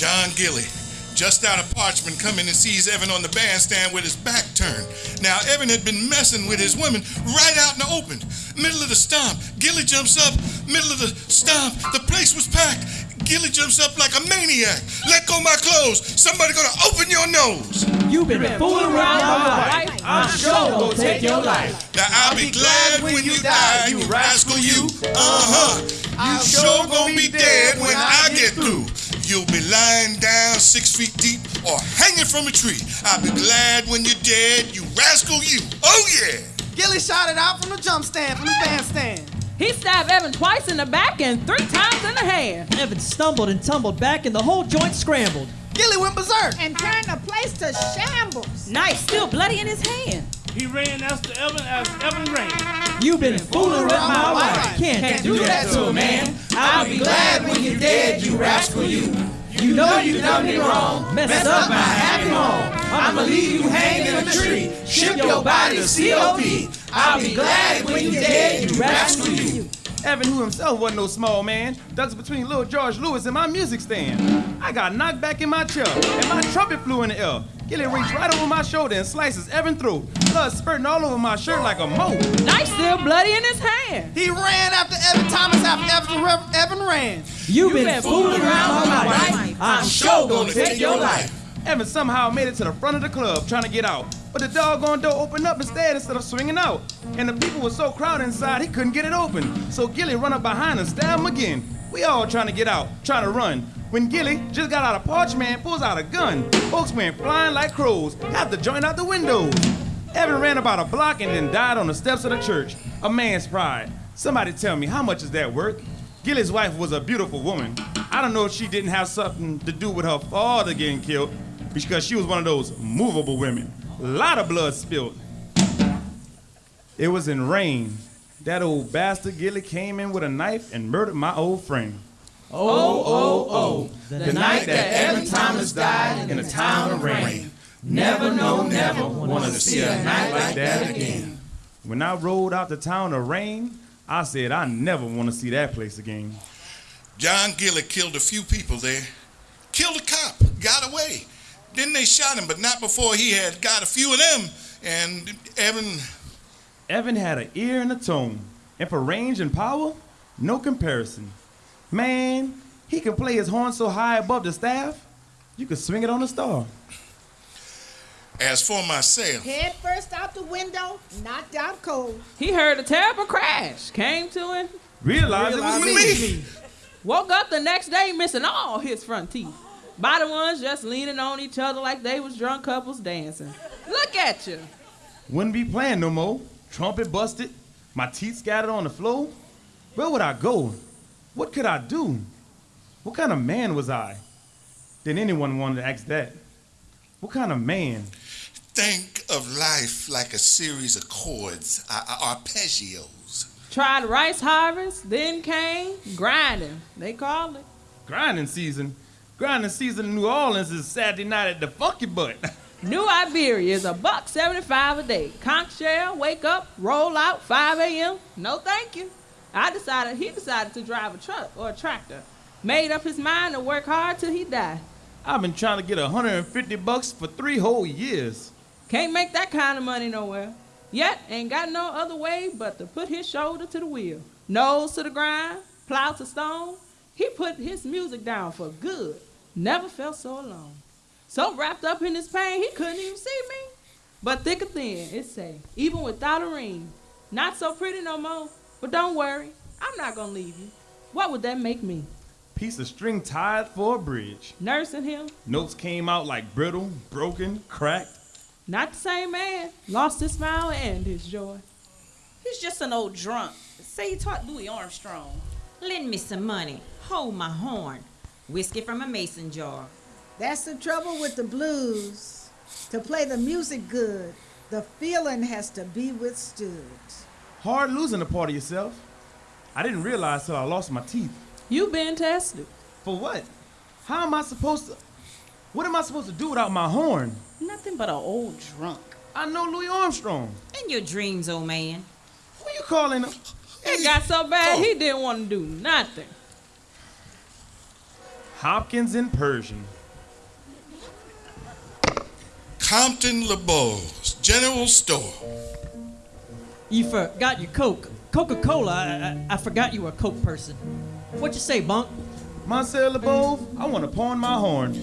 John Gilly, just out of Parchman, coming and sees Evan on the bandstand with his back turned. Now, Evan had been messing with his women right out in the open. Middle of the stomp, Gilly jumps up, middle of the stomp, the place was packed. Gilly jumps up like a maniac. Let go my clothes. Somebody gonna open your nose. You've been fooling around my wife. I'm sure gonna take your life. Now I'll be glad when you die, you rascal you. Uh-huh. You sure gonna be dead when I get through. You'll be lying down six feet deep or hanging from a tree. I'll be glad when you're dead, you rascal you. Oh yeah. Gilly shot it out from the jump stand, from the bandstand. He stabbed Evan twice in the back and three times in the hand. Evan stumbled and tumbled back, and the whole joint scrambled. Gilly went berserk. And turned the place to shambles. Knife still bloody in his hand. He ran after Evan as Evan ran. You've been fooling with my wife. Can't do that to a man. I'll be glad when you're dead, you rascal, you. You know you done me wrong, messed up my happy home. I'ma leave you hanging in a tree, ship your body to COP. I'll be glad when you're dead, you rascal, you. Evan, who himself wasn't no small man, ducks between little George Lewis and my music stand. I got knocked back in my chair, and my trumpet flew in the air. Gilly reached right over my shoulder and slices Evan through, blood spurting all over my shirt like a moat. Knife still bloody in his hand. He ran after Evan Thomas after Evan, Evan ran. You've been fooling around my wife. I'm sure gonna take your life. Evan somehow made it to the front of the club trying to get out. But the doggone door opened up instead instead of swinging out. And the people were so crowded inside he couldn't get it open. So Gilly run up behind and stabbed him again. We all trying to get out, trying to run. When Gilly just got out of Parchman, pulls out a gun. Folks went flying like crows, had to join out the windows. Evan ran about a block and then died on the steps of the church. A man's pride. Somebody tell me, how much is that worth? Gilly's wife was a beautiful woman. I don't know if she didn't have something to do with her father getting killed, because she was one of those movable women. A lot of blood spilled. It was in Rayne. That old bastard Gilly came in with a knife and murdered my old friend. Oh, oh, oh, the night that Evan Thomas died in the town of Rayne. Never, no, never want to see a night like that again. When I rode out the town of Rayne, I said I never want to see that place again. John Gilly killed a few people there. Killed a cop, got away. Then they shot him, but not before he had got a few of them. And Evan, Evan had an ear and a tone, and for range and power, no comparison. Man, he can play his horn so high above the staff, you could swing it on a star. as for myself, Head first out the window, knocked out cold. He heard a terrible crash, came to him, realized it was me. woke up the next day missing all his front teeth. Body ones just leaning on each other like they was drunk couples dancing. Look at you. Wouldn't be playing no more. Trumpet busted, my teeth scattered on the floor. Where would I go? What could I do? What kind of man was I? Did anyone want to ask that? What kind of man? think of life like a series of chords, ar- ar- arpeggios. Tried rice harvest, then came grinding. They called it. Grinding season. Grinding season in New Orleans is Saturday night at the Funky Butt. New Iberia is a buck 75 a day. Conch shell, wake up, roll out, 5 a.m. No thank you. I decided, he decided to drive a truck or a tractor. Made up his mind to work hard till he died. I've been trying to get 150 bucks for three whole years. Can't make that kind of money nowhere. Yet ain't got no other way but to put his shoulder to the wheel, nose to the grind, plow to stone. He put his music down for good. Never felt so alone. So wrapped up in his pain, he couldn't even see me. But thick or thin, it say, even without a ring, not so pretty no more. But don't worry, I'm not gonna leave you. What would that make me? Piece of string tied for a bridge. Nursing him? Notes came out like brittle, broken, cracked. Not the same man. Lost his smile and his joy. He's just an old drunk. Say he taught Louis Armstrong. Lend me some money. Hold my horn. Whiskey from a mason jar. That's the trouble with the blues. To play the music good, The feeling has to be withstood. Hard losing a part of yourself. I didn't realize till I lost my teeth. You been tested. For what? How am I supposed to? What am I supposed to do without my horn? Nothing but an old drunk. I know Louis Armstrong. In your dreams, old man. Who you calling him? It got so bad Oh. he didn't want to do nothing. Hopkins in Persian. Compton LeBeau's General Store. You forgot your Coke. Coca-Cola. I, I, I forgot you were a Coke person. What you say, Bunk? Monsieur LeBeau, I want to pawn my horn.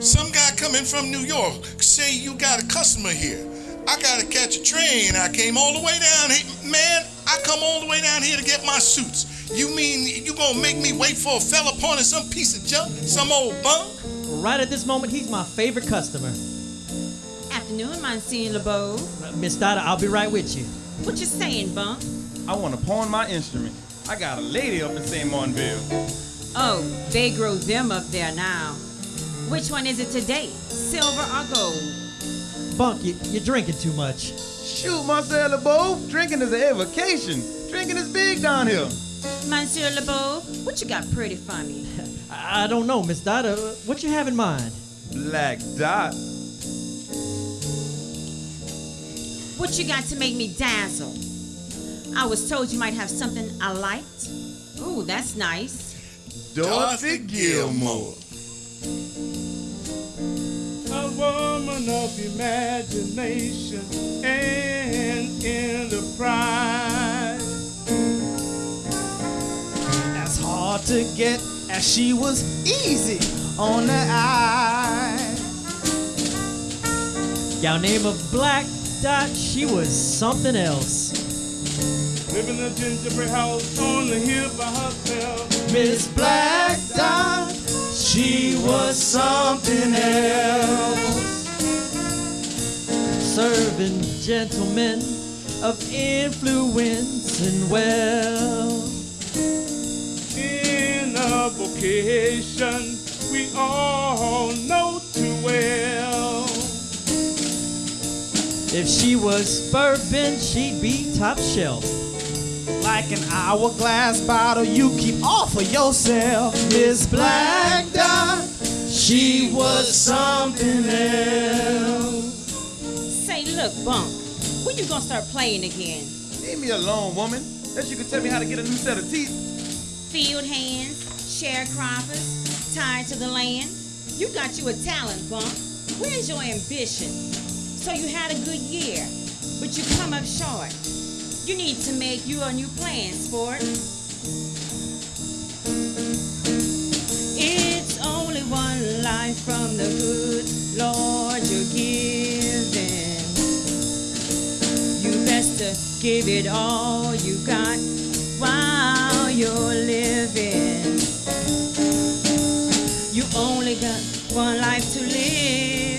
Some guy coming from New York say you got a customer here. I gotta catch a train. I came all the way down here. Man, I come all the way down here to get my suits. You mean you gonna make me wait for a fella pawning some piece of junk? Some old bunk? Right at this moment, he's my favorite customer. Afternoon, Monsieur LeBeau. Uh, Miss Dada, I'll be right with you. What you saying, Bunk? I want to pawn my instrument. I got a lady up in St. Martinville. Oh, they grow them up there now. Which one is it today? Silver or gold? Bunk, you, you're drinking too much. Shoot, Monsieur LeBeau, drinking is a vacation. Drinking is big down here. Monsieur LeBeau, what you got pretty for me? I, I don't know, Miss Dada. What you have in mind? Black Dot. What you got to make me dazzle? I was told you might have something I liked. Ooh, that's nice. Dorothy Gilmore. A woman of imagination and enterprise. As hard to get as she was easy on the eye. Gal name of Black Dot, she was something else. Live in a gingerbread house on the hill by herself. Miss Black Dot, she was something else. Serving gentlemen of influence and wealth. In a vocation we all know too well. If she was bourbon, she'd be top shelf. Like an hourglass bottle you keep off of yourself. Miss Black Dot, she was something else. Say, look, Bunk, when you gonna start playing again? Leave me alone, woman. That you can tell me how to get a new set of teeth. Field hands, sharecroppers, tied to the land. You got you a talent, Bunk. Where's your ambition? So you had a good year, but you come up short. You need to make you a new plan, sport. It's only one life from the good Lord you're giving. You best to give it all you got while you're living. You only got one life to live.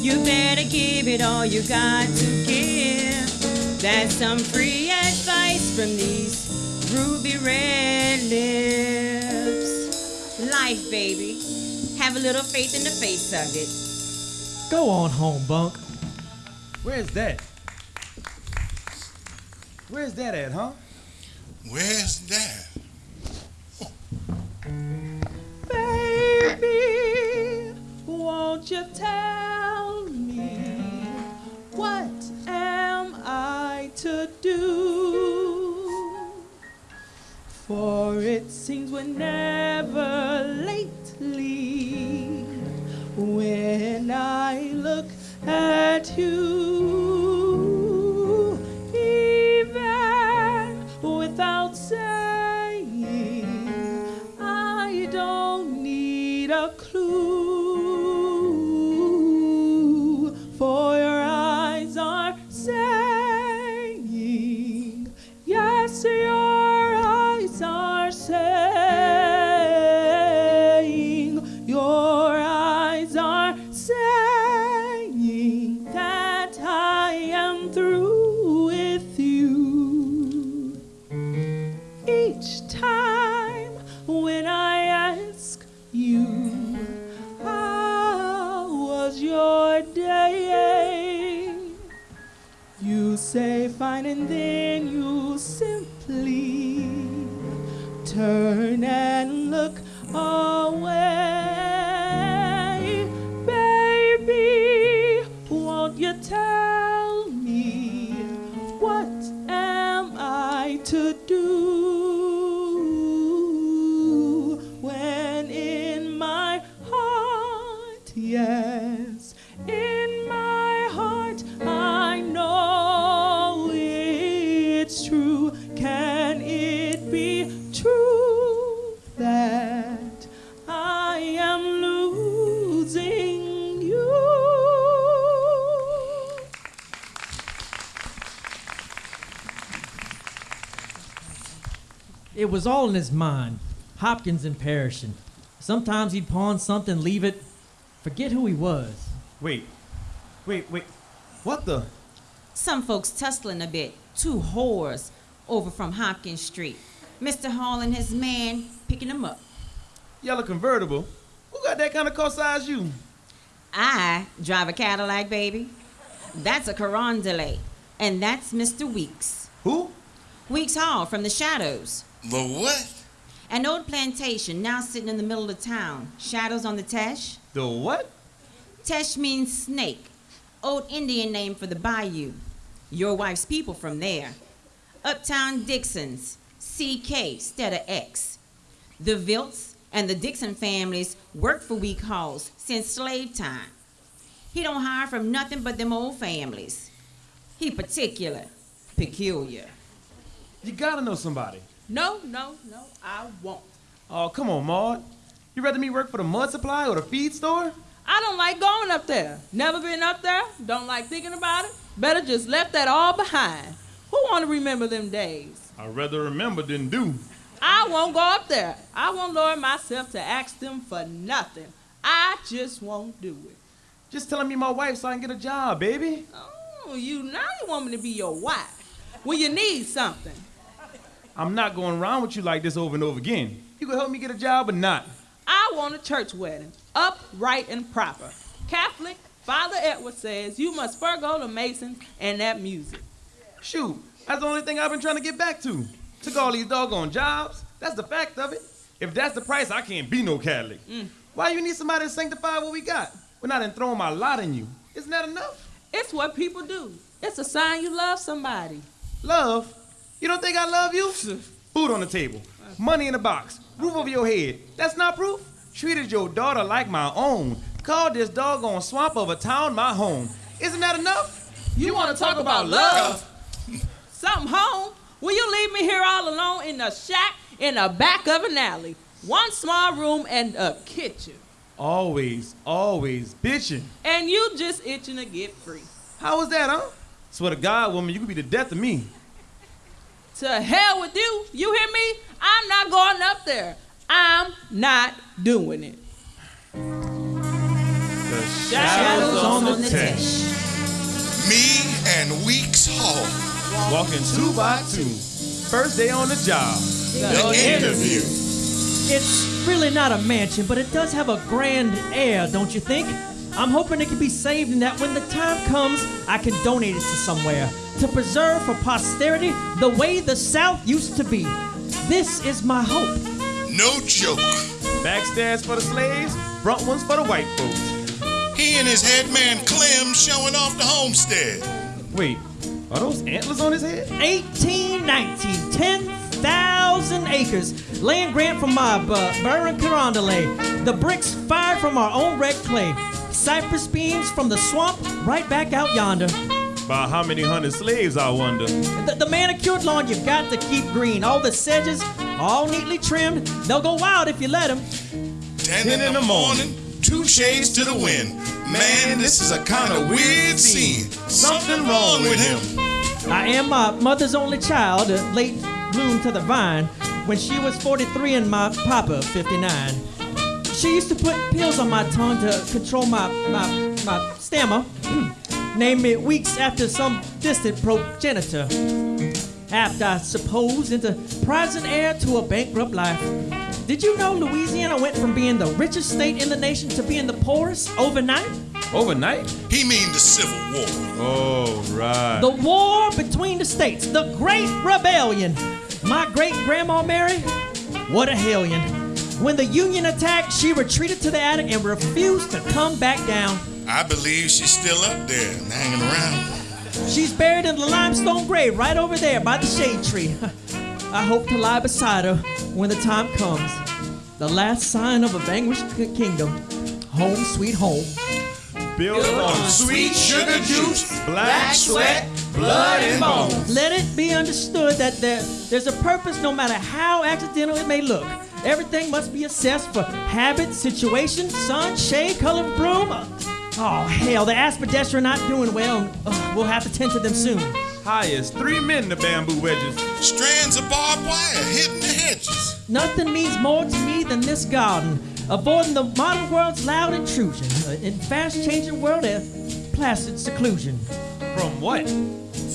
You better give it all you got to give. That's some free advice from these ruby red lips. Life, baby. Have a little faith in the face of it. Go on home, Bunk. Where's that? Where's that at, huh? Where's that? Baby, won't you tell me what am I to do? For it seems we're never lately when I look at you, was all in his mind. Hopkins and perishing. Sometimes he'd pawn something, leave it, forget who he was. Wait, wait, wait. What the? Some folks tussling a bit. Two whores over from Hopkins Street. Mr. Hall and his man picking them up. Yellow convertible? Who got that kind of car size you? I drive a Cadillac, baby. That's a Carondelet. And that's Mr. Weeks. Who? Weeks Hall from the Shadows. The what? An old plantation now sitting in the middle of town. Shadows on the Teche. The what? Teche means snake. Old Indian name for the bayou. Your wife's people from there. Uptown Dixons. CK instead of X. The Vilts and the Dixon families worked for Week Halls since slave time. He don't hire from nothing but them old families. He particular, peculiar. You gotta know somebody. No, no, no, I won't. Oh, come on, Maud. You rather me work for the mud supply or the feed store? I don't like going up there. Never been up there. Don't like thinking about it. Better just left that all behind. Who want to remember them days? I'd rather remember than do. I won't go up there. I won't lower myself to ask them for nothing. I just won't do it. Just telling me my wife so I can get a job, baby. Oh, you now you want me to be your wife when you need something. I'm not going around with you like this over and over again. You can help me get a job or not. I want a church wedding, upright and proper. Catholic, Father Edward says you must forego the Masons and that music. Shoot, that's the only thing I've been trying to get back to. Took all these doggone jobs. That's the fact of it. If that's the price, I can't be no Catholic. Mm. Why you need somebody to sanctify what we got? We're not in throwing my lot in you. Isn't that enough? It's what people do. It's a sign you love somebody. Love? You don't think I love you? Food on the table, money in the box, roof over your head. That's not proof? Treated your daughter like my own. Called this doggone swamp of a town my home. Isn't that enough? You want to talk about love? Something home? Will you leave me here all alone in a shack in the back of an alley? One small room and a kitchen. Always, always bitching. And you just itching to get free. How was that, huh? Swear to God, woman, you could be the death of me. To hell with you. You hear me? I'm not going up there. I'm not doing it. The shadows on the Teche. Me and Weeks Hall. Walking two by two. First day on the job. The interview. It's really not a mansion, but it does have a grand air, don't you think? I'm hoping it can be saved and that when the time comes, I can donate it to somewhere to preserve for posterity the way the South used to be. This is my hope. No joke. Backstairs for the slaves, front ones for the white folks. He and his head man Clem showing off the homestead. Wait, are those antlers on his head? 1819, 10,000 acres. Land grant from my uh, Baron Carondelet. The bricks fired from our own red clay. Cypress beams from the swamp right back out yonder. By how many hundred slaves, I wonder? The, the manicured lawn you've got to keep green. All the sedges, all neatly trimmed. They'll go wild if you let them. Ten in the morning, two shades to the wind. Man, this is a kind of weird scene. Something wrong with him. I am my mother's only child, a late bloom to the vine, when she was 43 and my papa 59. She used to put pills on my tongue to control my, my, my stammer. Named me weeks after some distant progenitor. Apt, I suppose, into present heir to a bankrupt life. Did you know Louisiana went from being the richest state in the nation to being the poorest overnight? Overnight? He mean the Civil War. Oh, right. The war between the states, the Great Rebellion. My great grandma Mary, what a hellion. When the Union attacked, she retreated to the attic and refused to come back down. I believe she's still up there and hanging around. She's buried in the limestone grave right over there by the shade tree. I hope to lie beside her when the time comes. The last sign of a vanquished kingdom. Home, sweet home. Built on sweet sugar juice, black sweat, blood, and bones. Let it be understood that there, there's a purpose no matter how accidental it may look. Everything must be assessed for habit, situation, sun, shade, color of broom. Uh, Oh, hell, the aspidistra are not doing well. Uh, we'll have to tend to them soon. High as three men the bamboo wedges. Strands of barbed wire hitting the hedges. Nothing means more to me than this garden, avoiding the modern world's loud intrusion. Uh, in fast-changing world, of placid seclusion. From what?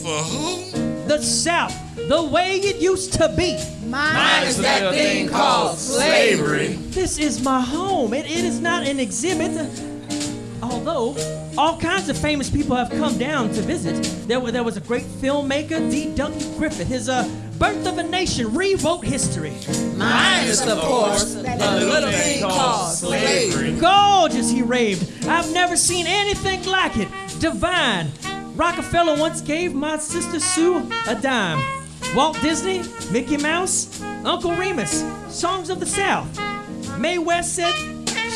For who? The South, the way it used to be. Minus that thing called slavery. This is my home. It, it is not an exhibit. Although all kinds of famous people have come down to visit. There, there was a great filmmaker, D. Duncan Griffith. His uh, Birth of a Nation rewrote history. Minus, of course, that little thing called slavery. Gorgeous, he raved. I've never seen anything like it. Divine. Rockefeller once gave my sister Sue a dime. Walt Disney, Mickey Mouse, Uncle Remus, Songs of the South. Mae West said,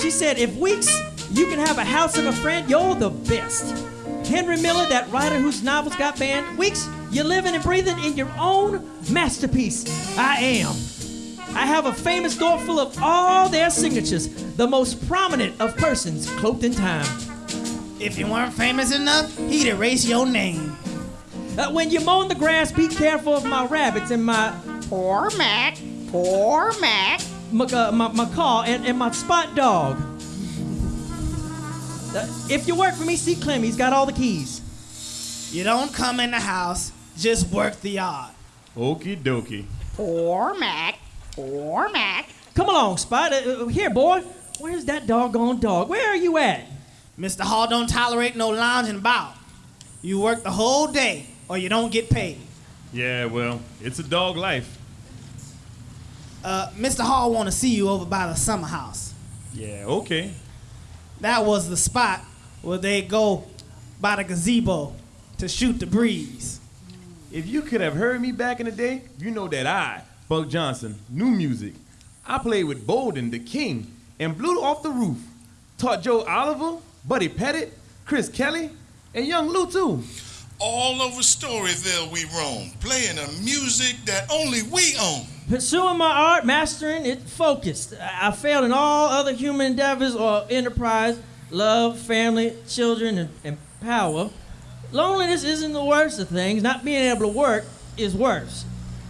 she said, if Weeks, you can have a house and a friend, you're the best. Henry Miller, that writer whose novels got banned, Weeks, you're living and breathing in your own masterpiece. I am. I have a famous door full of all their signatures, the most prominent of persons cloaked in time. If you weren't famous enough, he'd erase your name. Uh, when you mow the grass, be careful of my rabbits and my Poor Mac, poor Mac. my, uh, my, my car and, and my spot dog. Uh, if you work for me, see Clem. He's got all the keys. You don't come in the house, just work the yard. Okie dokie. Poor Mac, poor Mac. Come along, Spot. Uh, uh, here, boy. Where's that doggone dog? Where are you at? Mr. Hall don't tolerate no lounging about. You work the whole day, or you don't get paid. Yeah, well, it's a dog life. Uh, Mr. Hall want to see you over by the summer house. Yeah, okay. That was the spot where they go by the gazebo to shoot the breeze. If you could have heard me back in the day, you know that I, Bunk Johnson, knew music. I played with Bolden, the king, and blew off the roof. Taught Joe Oliver, Buddy Petit, Chris Kelly, and Young Lou too. All over Storyville we roam, playing a music that only we own. Pursuing my art, mastering it, focused. I I failed in all other human endeavors or enterprise, love, family, children, and, and power. Loneliness isn't the worst of things. Not being able to work is worse.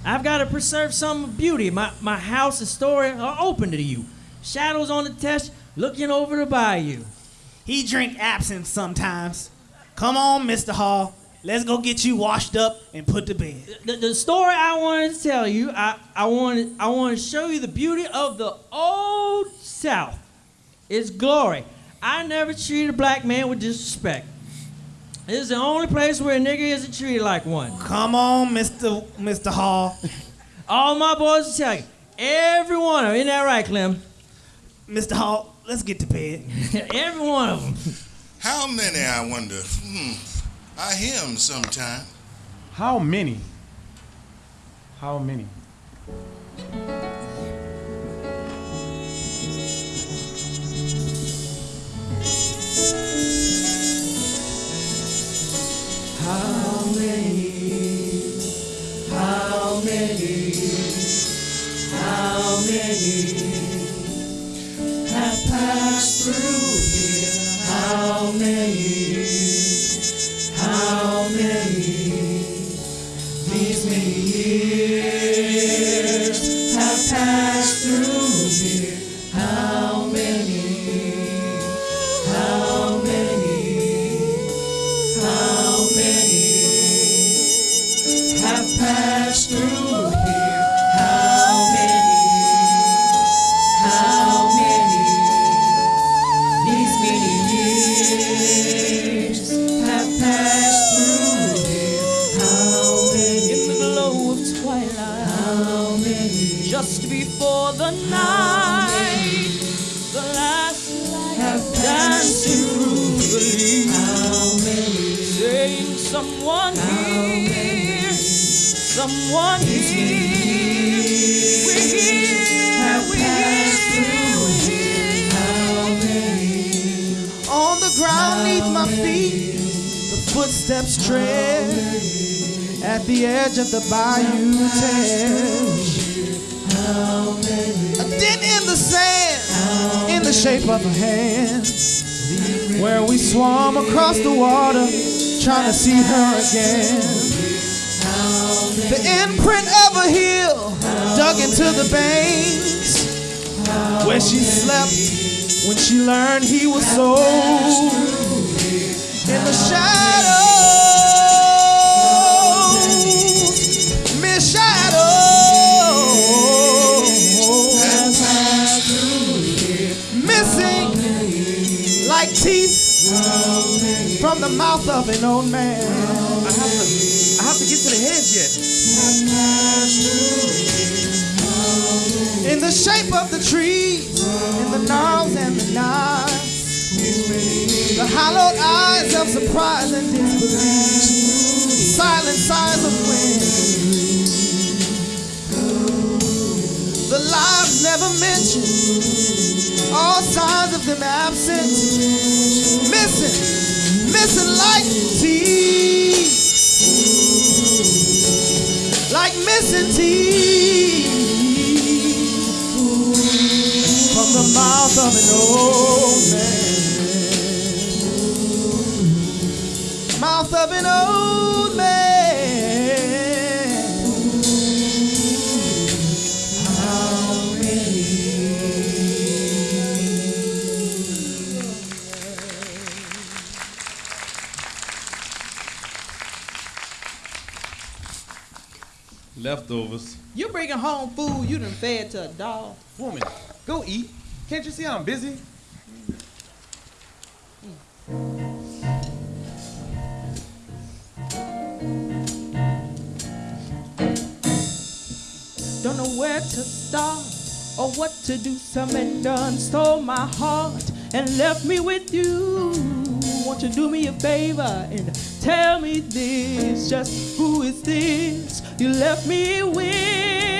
I've got to preserve some beauty. My, my house and story are open to you. Shadows on the Teche, looking over the bayou. He drink absinthe sometimes. Come on, Mr. Hall. Let's go get you washed up and put to bed. The, the story I wanted to tell you, I, I wanted I want to show you the beauty of the old South. Its glory. I never treated a black man with disrespect. This is the only place where a nigger isn't treated like one. Come on, Mr. Mr. Hall. All my boys will tell you. Every one of them. Isn't that right, Clem? Mr. Hall, let's get to bed. Every one of them. How many, I wonder? Hmm. I hear 'em sometime. How many? How many? How many? How many? How many have passed through here? How many? Footsteps tread at the edge of the bayou Teche. A dent in the sand, in the shape of a hand, where we swam across the water, trying to see her again. The imprint of a heel dug into the banks, where she slept when she learned he was sold in the shadows. From the mouth of an old man. I have to, I have to get to the heads yet. In the shape of the trees, in the gnarls and the knives. The hollowed eyes of surprise and disbelief. Silent sighs of wind. The lives never mentioned. All signs of them absent. Missing, missing like teeth. Like missing teeth. Home food you done fed to a dog. Woman, go eat. Can't you see I'm busy? Don't know where to start or what to do. Some done stole my heart and left me with you. Won't you do me a favor and tell me this? Just who is this you left me with?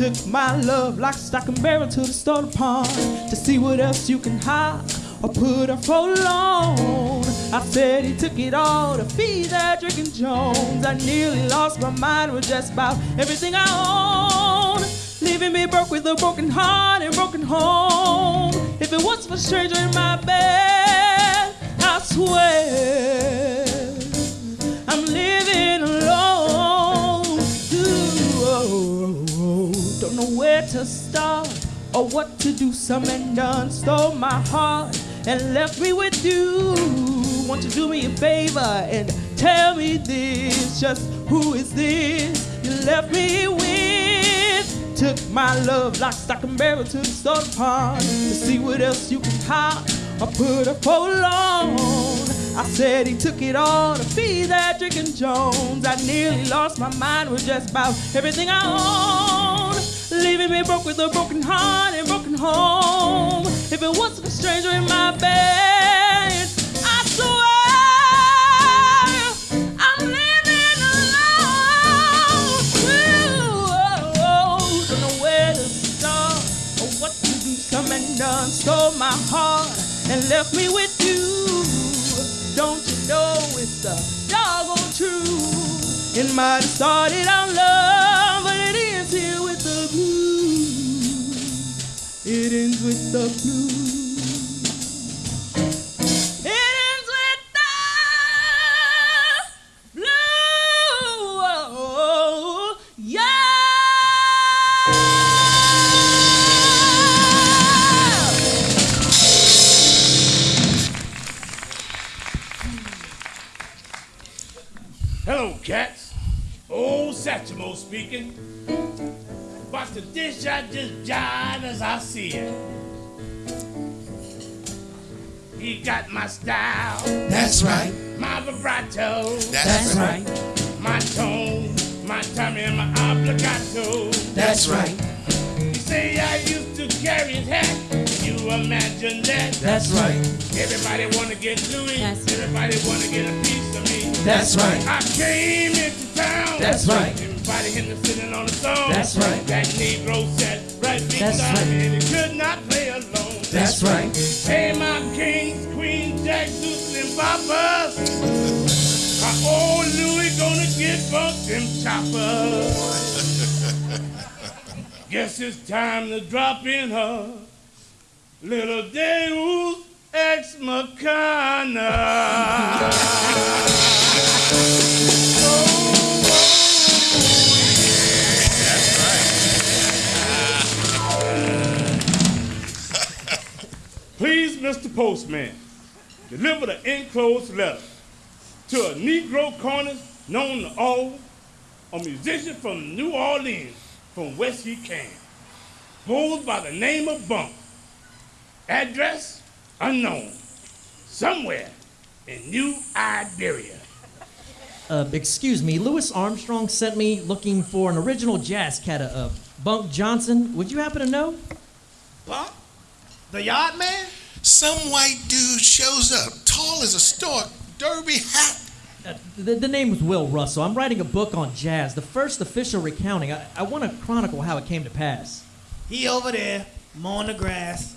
Took my love like stock and barrel to the store pond to see what else you can hide or put her for loan. I said he took it all to feed that drinking Jones. I nearly lost my mind with just about everything I own. Leaving me broke with a broken heart and broken home. If it was for stranger in my bed, I swear know where to start or what to do. Some done stole my heart and left me with you. Won't you do me a favor and tell me this? Just who is this you left me with? Took my love like stock and barrel to the soda pond to see what else you can hide or put a for on. I said he took it all to feed that drinking Jones. I nearly lost my mind with just about everything I own. Leaving me broke with a broken heart and broken home. If it wasn't a stranger in my bed, I swear I'm living alone. Don't know where to start or what to do. Some man done stole my heart and left me with you. Don't you know it's the doggone truth? It might have started out love, It ends with the blues. It ends with the blue. Yeah. Hello, cats. Old Satchmo speaking. But the dish I just jive as I see it. He got my style. That's right. My vibrato. That's right. My tone, my timing, and my obligato. That's right. He say I used to carry his hat. You imagine that? That's right. Everybody wanna get Louis. That's Everybody wanna get a piece of me. That's right. I came into town. That's right. Everybody him sitting on the. That's right. That Negro sat right beside That's me right. and he could not play alone. That's right. Hey, my kings, queens, jacks, deuces, and boppers. Our old Louis gonna get bumped them choppers. Guess it's time to drop in her little Deus ex machina. Please, Mr. Postman, deliver the enclosed letter to a Negro corner known to all, a musician from New Orleans, from whence he came, goes by the name of Bunk. Address unknown, somewhere in New Iberia. Uh, excuse me, Louis Armstrong sent me looking for an original jazz cat of Bunk Johnson. Would you happen to know? Bump? The yard man? Some white dude shows up, tall as a stork, derby hat. Uh, the, the name was Will Russell. I'm writing a book on jazz, the first official recounting. I, I want to chronicle how it came to pass. He over there, mowing the grass.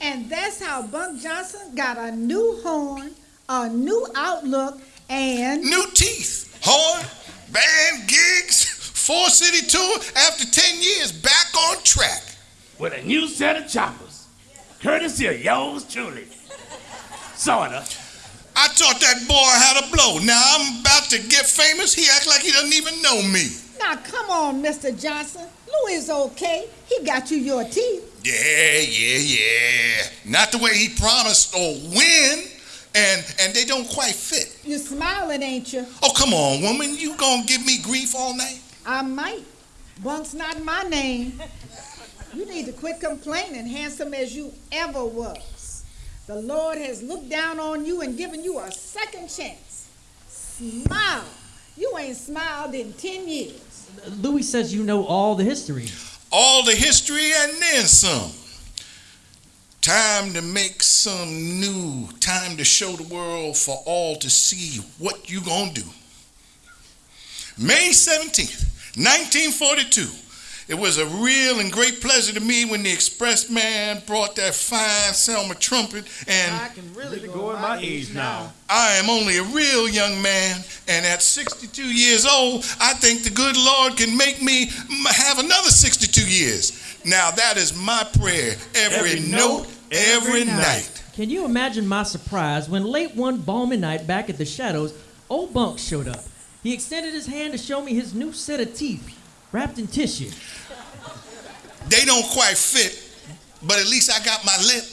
And that's how Bunk Johnson got a new horn, a new outlook, and New teeth, horn, band gigs, four city tour. After 10 years, back on track. With a new set of choppers, courtesy of yours truly. Sorta. I taught that boy how to blow. Now I'm about to get famous. He act like he doesn't even know me. now come on, Mr. Johnson. Louis is okay. He got you your teeth. Yeah, yeah, yeah. Not the way he promised or when, and and they don't quite fit. You're smiling, ain't you? Oh, come on, woman. You gonna give me grief all night? I might. Bunk's not my name. You need to quit complaining, handsome as you ever was. The Lord has looked down on you and given you a second chance. Smile. You ain't smiled in 10 years. Louis says you know all the history. All the history and then some. Time to make some new. Time to show the world for all to see what you gonna do. May 17th, 1942. It was a real and great pleasure to me when the express man brought that fine Selmer trumpet and I can really Really go, go in in my my age age now. I am only a real young man, and at 62 years old, I think the good Lord can make me have another 62 years. Now, that is my prayer every, Every note, note, every, every night. Can you imagine my surprise when late one balmy night back at the Shadows, old Bunk showed up? He extended his hand to show me his new set of teeth, wrapped in tissue. They don't quite fit, but at least I got my lip.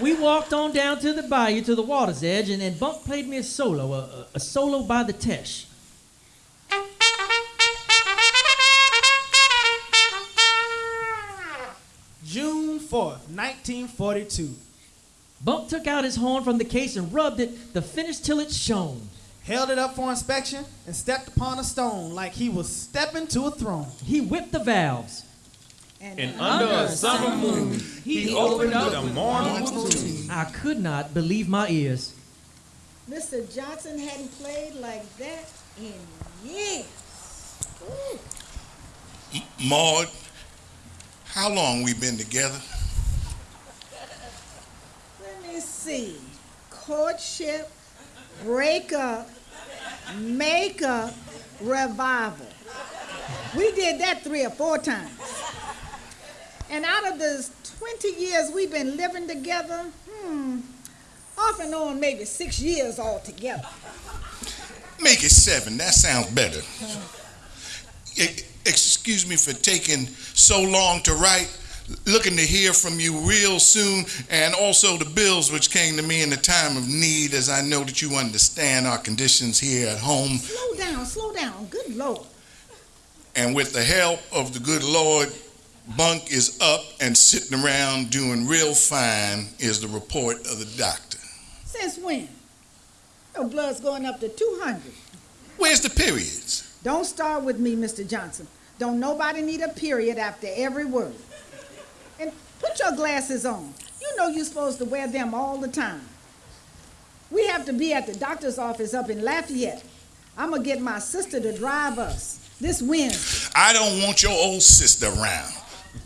We walked on down to the bayou to the water's edge, and, then Bunk played me a solo, a, a- a solo by the Teche. June 4th, 1942. Bunk took out his horn from the case and rubbed it, the finish till it shone. Held it up for inspection and stepped upon a stone like he was stepping to a throne. He whipped the valves. And under a summer moon, he opened up the mournful tune. I could not believe my ears. Mr. Johnson hadn't played like that in years. Ooh. Maud, how long we been together? Let me see. Courtship, breakup, makeup, revival. We did that three or four times. And out of the 20 years we've been living together, hmm, off and on maybe six years altogether. Make it seven. That sounds better. E- excuse me for taking so long to write. Looking to hear from you real soon, and also the bills which came to me in the time of need, as I know that you understand our conditions here at home. Slow down, slow down. Good Lord. And with the help of the good Lord, Bunk is up and sitting around doing real fine, is the report of the doctor. Since when? Your blood's going up to 200. Where's the periods? Don't start with me, Mr. Johnson. Don't nobody need a period after every word. Put your glasses on. You know you're supposed to wear them all the time. We have to be at the doctor's office up in Lafayette. I'm gonna get my sister to drive us this Wednesday. I don't want your old sister around.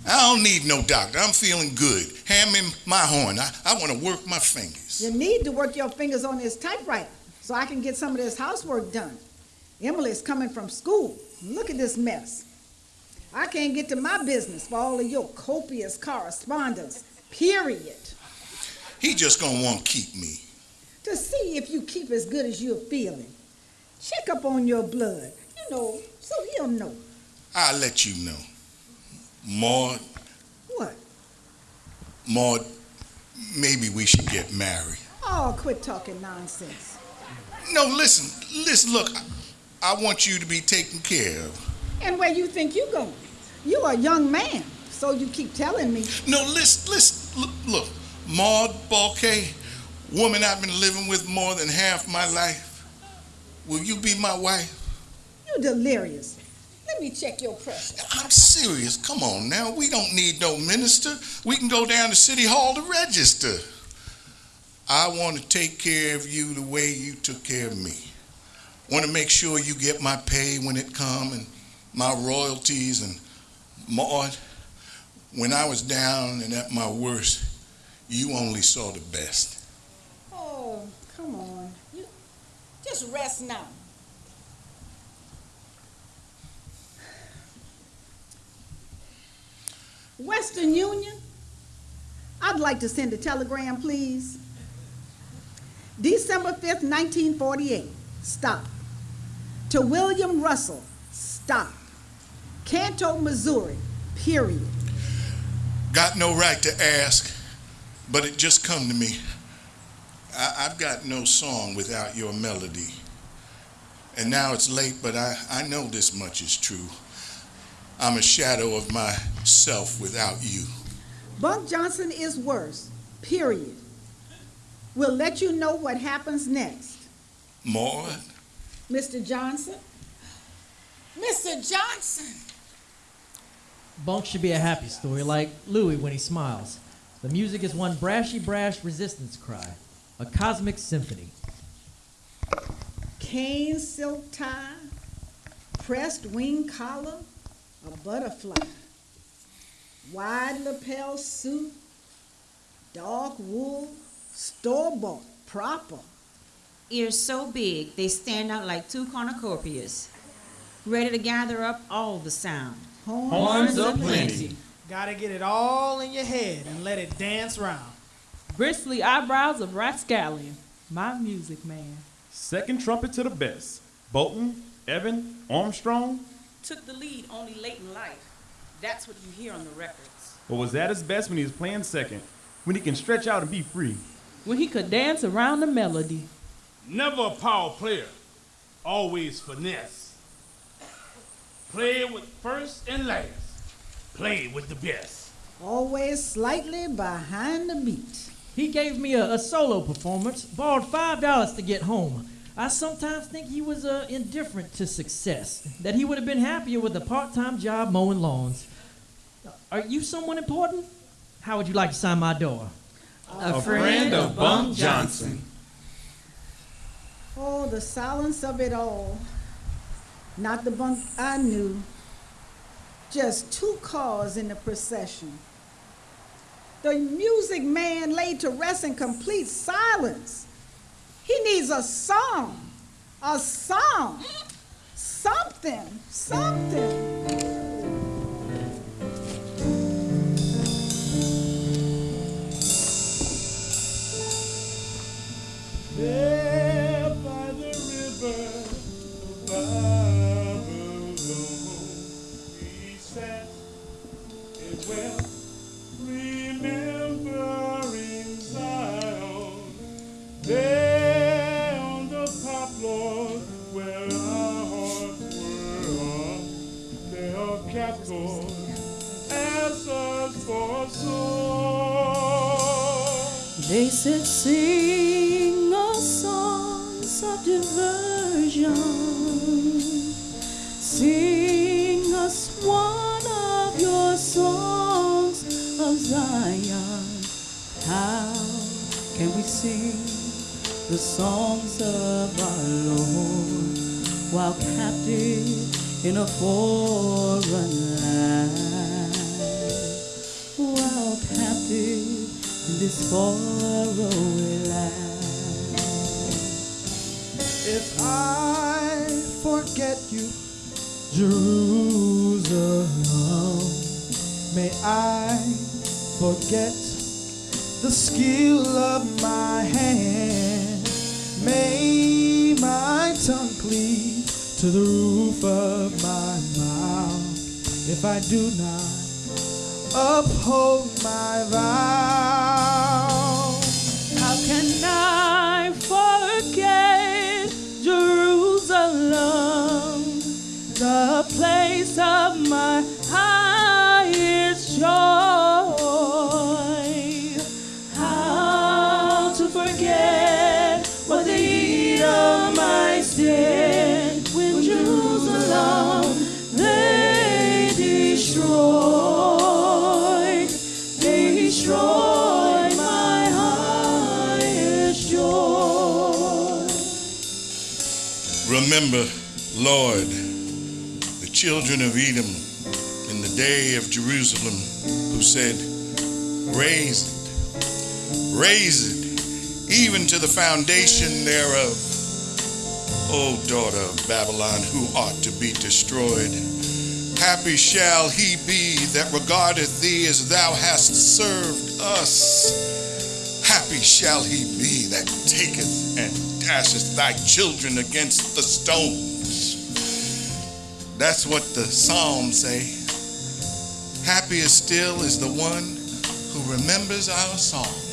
I don't need no doctor. I'm feeling good. Hand me my horn. I, I want to work my fingers. You need to work your fingers on this typewriter so I can get some of this housework done. Emily's coming from school. Look at this mess. I can't get to my business for all of your copious correspondence, period. He just gonna want to keep me. To see if you keep as good as you're feeling. Check up on your blood, you know, so he'll know. I'll let you know. Maud, What? Maud, maybe we should get married. Oh, quit talking nonsense. No, listen, listen, look, I, I want you to be taken care of. And where you think you going? You a young man, so you keep telling me. No, listen, listen, look, look. Maud Balke, woman I've been living with more than half my life. Will you be my wife? You delirious. Let me check your pressure. I'm serious. Come on now. We don't need no minister. We can go down to City Hall to register. I want to take care of you the way you took care of me. Want to make sure you get my pay when it come and my royalties and Maud, when I was down and at my worst, you only saw the best. Oh, come on. You just rest now. Western Union, I'd like to send a telegram, please. December 5th, 1948, stop. To William Russell, stop. Canton, Missouri, period. Got no right to ask, but it just come to me. I, I've got no song without your melody. And now it's late, but I, I know this much is true. I'm a shadow of myself without you. Bunk Johnson is worse, period. We'll let you know what happens next. Maud? Mr. Johnson? Mr. Johnson! Bunk should be a happy story, like Louis when he smiles. The music is one brashy brash resistance cry, a cosmic symphony. Cane silk tie, pressed wing collar, a butterfly, wide lapel suit, dark wool, store bought, proper. Ears so big they stand out like two cornucopias, ready to gather up all the sound. Horns of plenty. Gotta get it all in your head and let it dance round. Bristly eyebrows of Rascallion, my music man. Second trumpet to the best. Bolden, Evan, Armstrong. Took the lead only late in life. That's what you hear on the records. But was at his best when he was playing second, when he can stretch out and be free. When he could dance around the melody. Never a power player, always finesse. Play with first and last. Play with the best. Always slightly behind the beat. He gave me a, a solo performance, borrowed five dollars to get home. I sometimes think he was uh, indifferent to success, that he would have been happier with a part-time job mowing lawns. Are you someone important? How would you like to sign my door? A friend of Bunk Johnson. Oh, the silence of it all. Not the bunk I knew. Just two cars in the procession. The music man laid to rest in complete silence. He needs a song, a song, something, something. They said, sing us songs of diversion, sing us one of your songs of Zion. How can we sing the songs of our Lord while captive in a foreign land? While captive this faraway land. If I forget you, Jerusalem, may I forget the skill of my hand. May my tongue cleave to the roof of my mouth if I do not uphold my vow. Remember, Lord, the children of Edom in the day of Jerusalem who said, Raise it, raise it, even to the foundation thereof. O daughter of Babylon, who ought to be destroyed. Happy shall he be that regardeth thee as thou hast served us. Happy shall he be that taketh dasheth thy children against the stones. That's what the Psalms say. Happy still is the one who remembers our song.